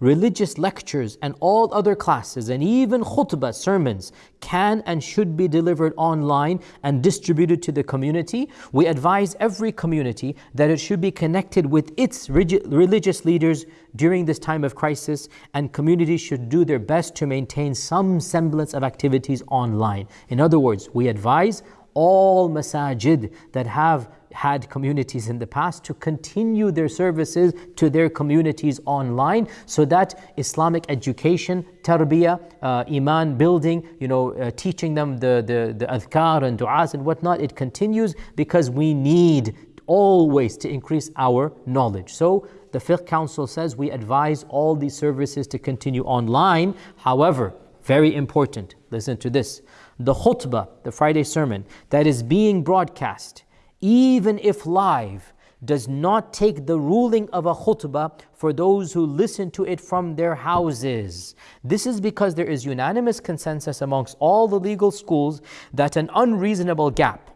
religious lectures and all other classes and even khutbah, sermons can and should be delivered online and distributed to the community. We advise every community that it should be connected with its religious leaders during this time of crisis and communities should do their best to maintain some semblance of activities online. In other words, we advise all masajid that have had communities in the past to continue their services to their communities online so that Islamic education, tarbiyah, uh, iman building, you know, uh, teaching them the, the, the adhkar and du'as and whatnot, it continues because we need always to increase our knowledge. So the Fiqh Council says we advise all these services to continue online. However, very important, listen to this. The khutbah, the Friday sermon, that is being broadcast, even if live, does not take the ruling of a khutbah for those who listen to it from their houses. This is because there is unanimous consensus amongst all the legal schools that an unreasonable gap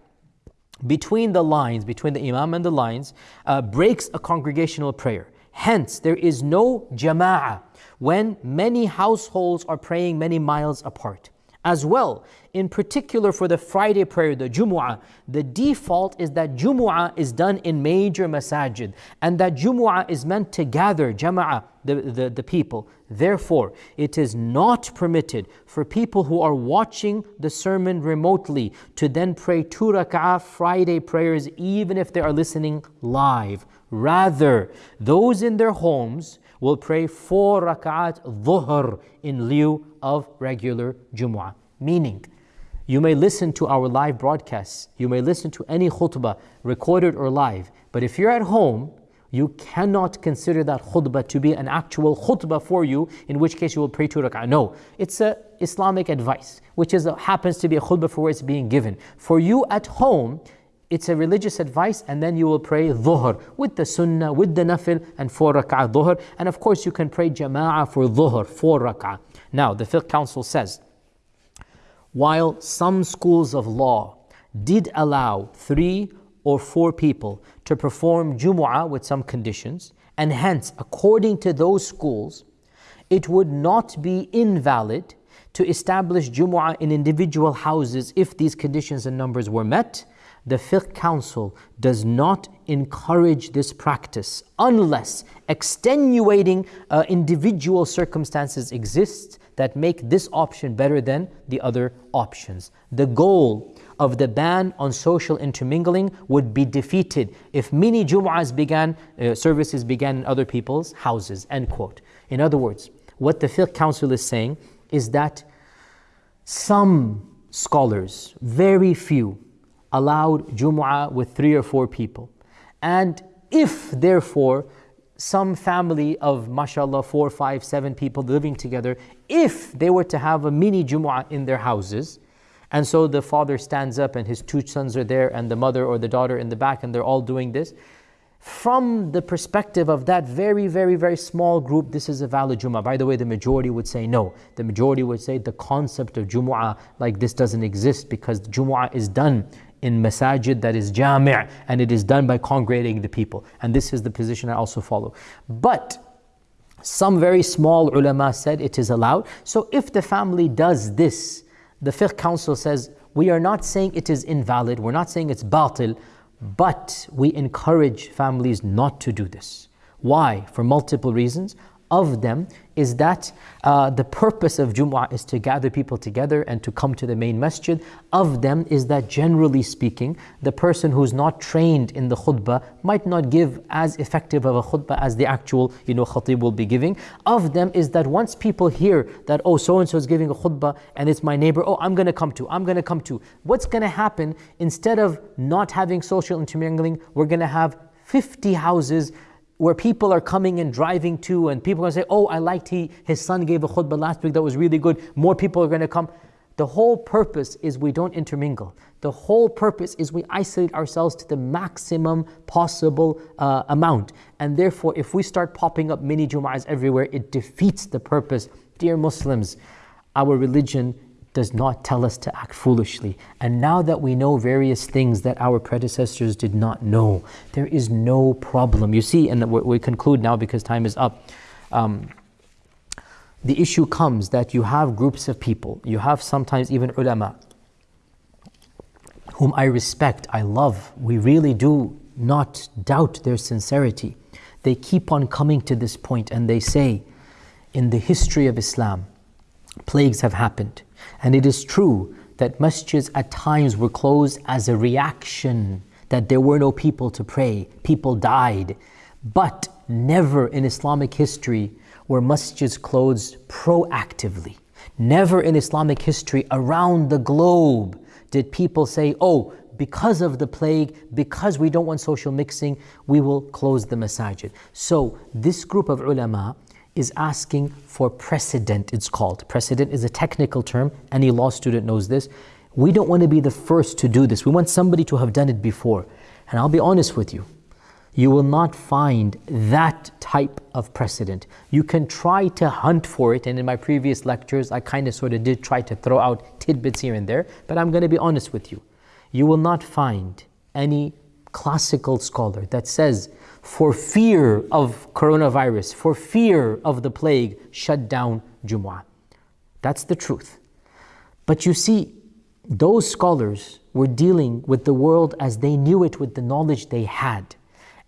between the lines, between the imam and the lines, uh, breaks a congregational prayer. Hence, there is no jama'ah when many households are praying many miles apart. As well, in particular for the Friday prayer, the Jumu'ah, the default is that Jumu'ah is done in major masajid and that Jumu'ah is meant to gather Jama'ah, the, the, the people. Therefore, it is not permitted for people who are watching the sermon remotely to then pray two rak'ah Friday prayers even if they are listening live. Rather, those in their homes will pray four rak'at dhuhr in lieu of regular Jumu'ah. Meaning, you may listen to our live broadcasts, you may listen to any khutbah, recorded or live, but if you're at home, you cannot consider that khutbah to be an actual khutbah for you, in which case you will pray two rak'ah. No, it's a Islamic advice, which is a, happens to be a khutbah for where it's being given. For you at home, it's a religious advice and then you will pray dhuhr with the sunnah, with the nafil and four rak'ah dhuhr. And of course you can pray jama'ah for dhuhr, four rak'ah. Now the fiqh council says, while some schools of law did allow three or four people to perform Jumu'ah with some conditions, and hence, according to those schools, it would not be invalid to establish Jumu'ah in individual houses if these conditions and numbers were met. The Fiqh Council does not encourage this practice unless extenuating uh, individual circumstances exist that make this option better than the other options. The goal of the ban on social intermingling would be defeated if many Jum'ahs began, uh, services began in other people's houses, end quote. In other words, what the Fiqh Council is saying is that some scholars, very few, allowed Jumu'ah with three or four people. And if, therefore, some family of, mashallah, four, five, seven people living together, if they were to have a mini Jumu'ah in their houses, and so the father stands up and his two sons are there, and the mother or the daughter in the back, and they're all doing this, from the perspective of that very, very, very small group, this is a valid Jumu'ah. By the way, the majority would say no. The majority would say the concept of Jumu'ah like this doesn't exist because Jumu'ah is done in masajid that is jami' and it is done by congregating the people. And this is the position I also follow. But some very small ulama said it is allowed. So if the family does this, the fiqh council says, we are not saying it is invalid, we're not saying it's batil, but we encourage families not to do this. Why? For multiple reasons of them is that uh, the purpose of Jumu'ah is to gather people together and to come to the main masjid. Of them is that generally speaking, the person who's not trained in the khutbah might not give as effective of a khutbah as the actual you know, khatib will be giving. Of them is that once people hear that, oh, so and so is giving a khutbah and it's my neighbor, oh, I'm going to come to, I'm going to come to. What's going to happen instead of not having social intermingling, we're going to have 50 houses where people are coming and driving to, and people are going to say, Oh, I liked he, his son gave a khutbah last week that was really good. More people are going to come. The whole purpose is we don't intermingle. The whole purpose is we isolate ourselves to the maximum possible uh, amount. And therefore, if we start popping up mini Jum'ahs everywhere, it defeats the purpose. Dear Muslims, our religion does not tell us to act foolishly. And now that we know various things that our predecessors did not know, there is no problem. You see, and we conclude now because time is up. Um, the issue comes that you have groups of people, you have sometimes even ulama, whom I respect, I love. We really do not doubt their sincerity. They keep on coming to this point and they say, in the history of Islam, plagues have happened. And it is true that masjids at times were closed as a reaction that there were no people to pray, people died. But never in Islamic history were masjids closed proactively. Never in Islamic history around the globe did people say, oh, because of the plague, because we don't want social mixing, we will close the masajid. So this group of ulama is asking for precedent, it's called. Precedent is a technical term, any law student knows this. We don't want to be the first to do this. We want somebody to have done it before. And I'll be honest with you, you will not find that type of precedent. You can try to hunt for it, and in my previous lectures, I kind of sort of did try to throw out tidbits here and there, but I'm going to be honest with you. You will not find any classical scholar that says for fear of coronavirus, for fear of the plague, shut down Jumu'ah. That's the truth. But you see, those scholars were dealing with the world as they knew it with the knowledge they had.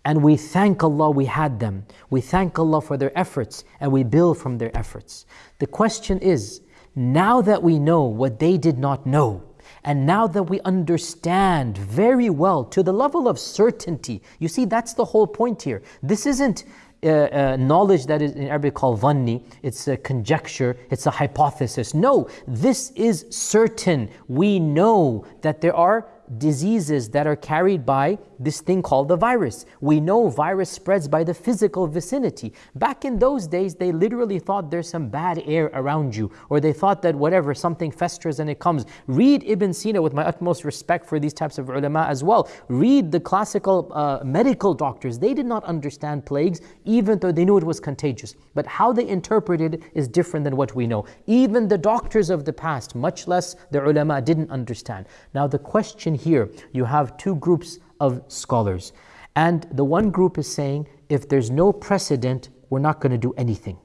And we thank Allah we had them. We thank Allah for their efforts and we build from their efforts. The question is, now that we know what they did not know, and now that we understand very well to the level of certainty, you see, that's the whole point here. This isn't uh, uh, knowledge that is in Arabic called zanni, it's a conjecture, it's a hypothesis. No, this is certain. We know that there are diseases that are carried by this thing called the virus. We know virus spreads by the physical vicinity. Back in those days, they literally thought there's some bad air around you, or they thought that whatever, something festers and it comes. Read Ibn Sina with my utmost respect for these types of ulama as well. Read the classical uh, medical doctors. They did not understand plagues, even though they knew it was contagious. But how they interpreted it is different than what we know. Even the doctors of the past, much less the ulama, didn't understand. Now the question here, you have two groups of scholars. And the one group is saying if there's no precedent, we're not going to do anything.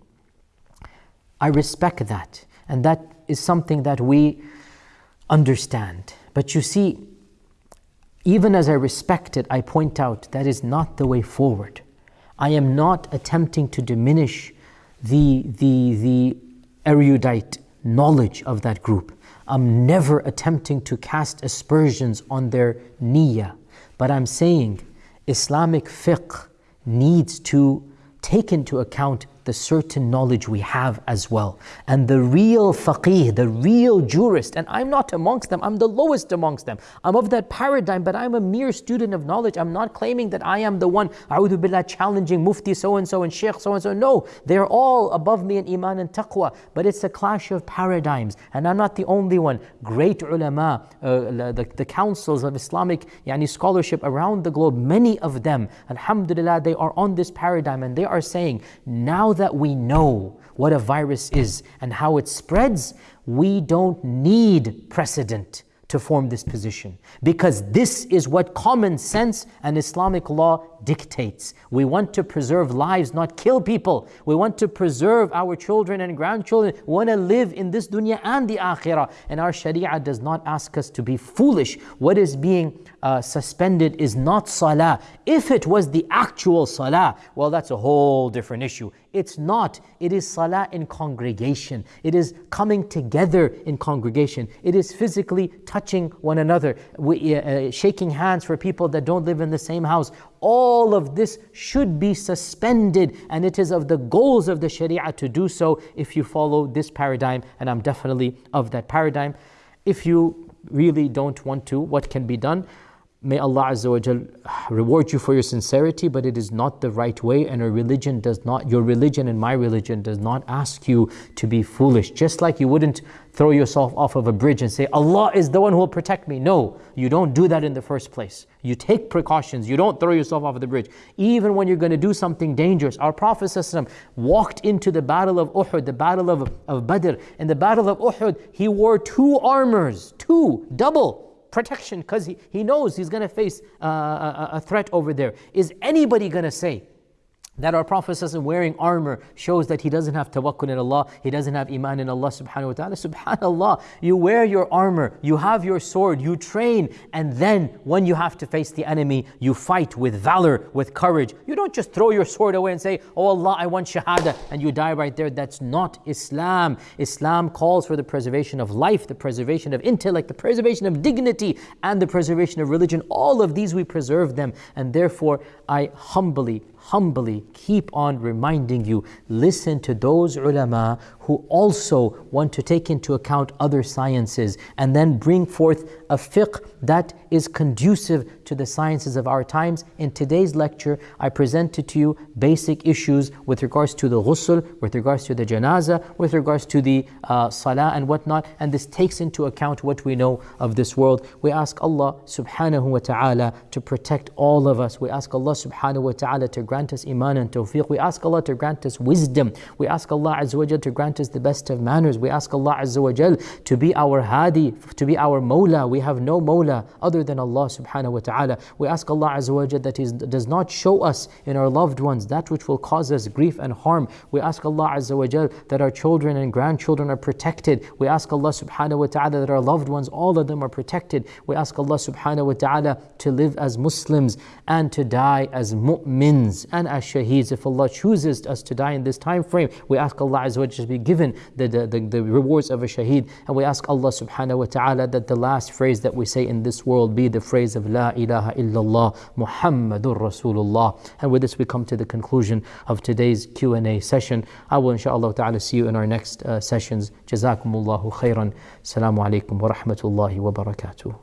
I respect that. And that is something that we understand. But you see, even as I respect it, I point out that is not the way forward. I am not attempting to diminish the, the, the erudite knowledge of that group. I'm never attempting to cast aspersions on their niyyah. But I'm saying Islamic fiqh needs to take into account the certain knowledge we have as well. And the real faqih, the real jurist, and I'm not amongst them, I'm the lowest amongst them. I'm of that paradigm, but I'm a mere student of knowledge. I'm not claiming that I am the one, a'udhu billah, challenging mufti so and so and sheikh so and so. No, they're all above me in iman and taqwa, but it's a clash of paradigms. And I'm not the only one. Great ulama, uh, the, the councils of Islamic yani, scholarship around the globe, many of them, alhamdulillah, they are on this paradigm and they are saying, now that we know what a virus is and how it spreads, we don't need precedent to form this position. Because this is what common sense and Islamic law dictates. We want to preserve lives, not kill people. We want to preserve our children and grandchildren. We want to live in this dunya and the akhirah. And our sharia does not ask us to be foolish. What is being uh, suspended is not salah. If it was the actual salah, well, that's a whole different issue. It's not. It is salah in congregation. It is coming together in congregation. It is physically touching one another, we, uh, uh, shaking hands for people that don't live in the same house. All of this should be suspended, and it is of the goals of the Sharia to do so if you follow this paradigm, and I'm definitely of that paradigm. If you really don't want to, what can be done? May Allah Azza wa Jal reward you for your sincerity, but it is not the right way, and a religion does not, your religion and my religion does not ask you to be foolish. Just like you wouldn't throw yourself off of a bridge and say, Allah is the one who will protect me. No, you don't do that in the first place. You take precautions, you don't throw yourself off of the bridge. Even when you're going to do something dangerous. Our Prophet walked into the battle of Uhud, the battle of, of Badr. In the battle of Uhud, he wore two armors, two, double protection because he, he knows he's going to face uh, a, a threat over there. Is anybody going to say, that our Prophet wearing armor shows that he doesn't have tawakkul in Allah, he doesn't have iman in Allah subhanahu wa ta'ala. Subhanallah, you wear your armor, you have your sword, you train, and then when you have to face the enemy, you fight with valor, with courage. You don't just throw your sword away and say, Oh Allah, I want shahada, and you die right there. That's not Islam. Islam calls for the preservation of life, the preservation of intellect, the preservation of dignity, and the preservation of religion. All of these we preserve them, and therefore I humbly humbly keep on reminding you listen to those ulama who also want to take into account other sciences and then bring forth a fiqh that is conducive to the sciences of our times. In today's lecture, I presented to you basic issues with regards to the ghusl, with regards to the janazah, with regards to the uh, salah and whatnot, and this takes into account what we know of this world. We ask Allah subhanahu wa ta'ala to protect all of us. We ask Allah subhanahu wa ta'ala to grant us iman and tawfiq. We ask Allah to grant us wisdom. We ask Allah azza wa to grant us the best of manners. We ask Allah Azza wa to be our hadi, to be our mawla. We have no mawla other than Allah subhanahu wa ta'ala. We ask Allah Azza wa Jal that He does not show us in our loved ones that which will cause us grief and harm. We ask Allah Azza wa Jal that our children and grandchildren are protected. We ask Allah subhanahu wa ta'ala that our loved ones, all of them are protected. We ask Allah subhanahu wa ta'ala to live as Muslims and to die as mu'mins and as shaheeds. If Allah chooses us to die in this time frame, we ask Allah Azza wa Jal to be given the, the, the, the rewards of a shaheed. And we ask Allah subhanahu wa ta'ala that the last phrase that we say in this world be the phrase of La ilaha illallah Muhammadur Rasulullah. And with this we come to the conclusion of today's Q&A session. I will inshaAllah ta'ala see you in our next uh, sessions. Jazakumullahu khairan. Assalamu alaikum wa rahmatullahi wa barakatuh.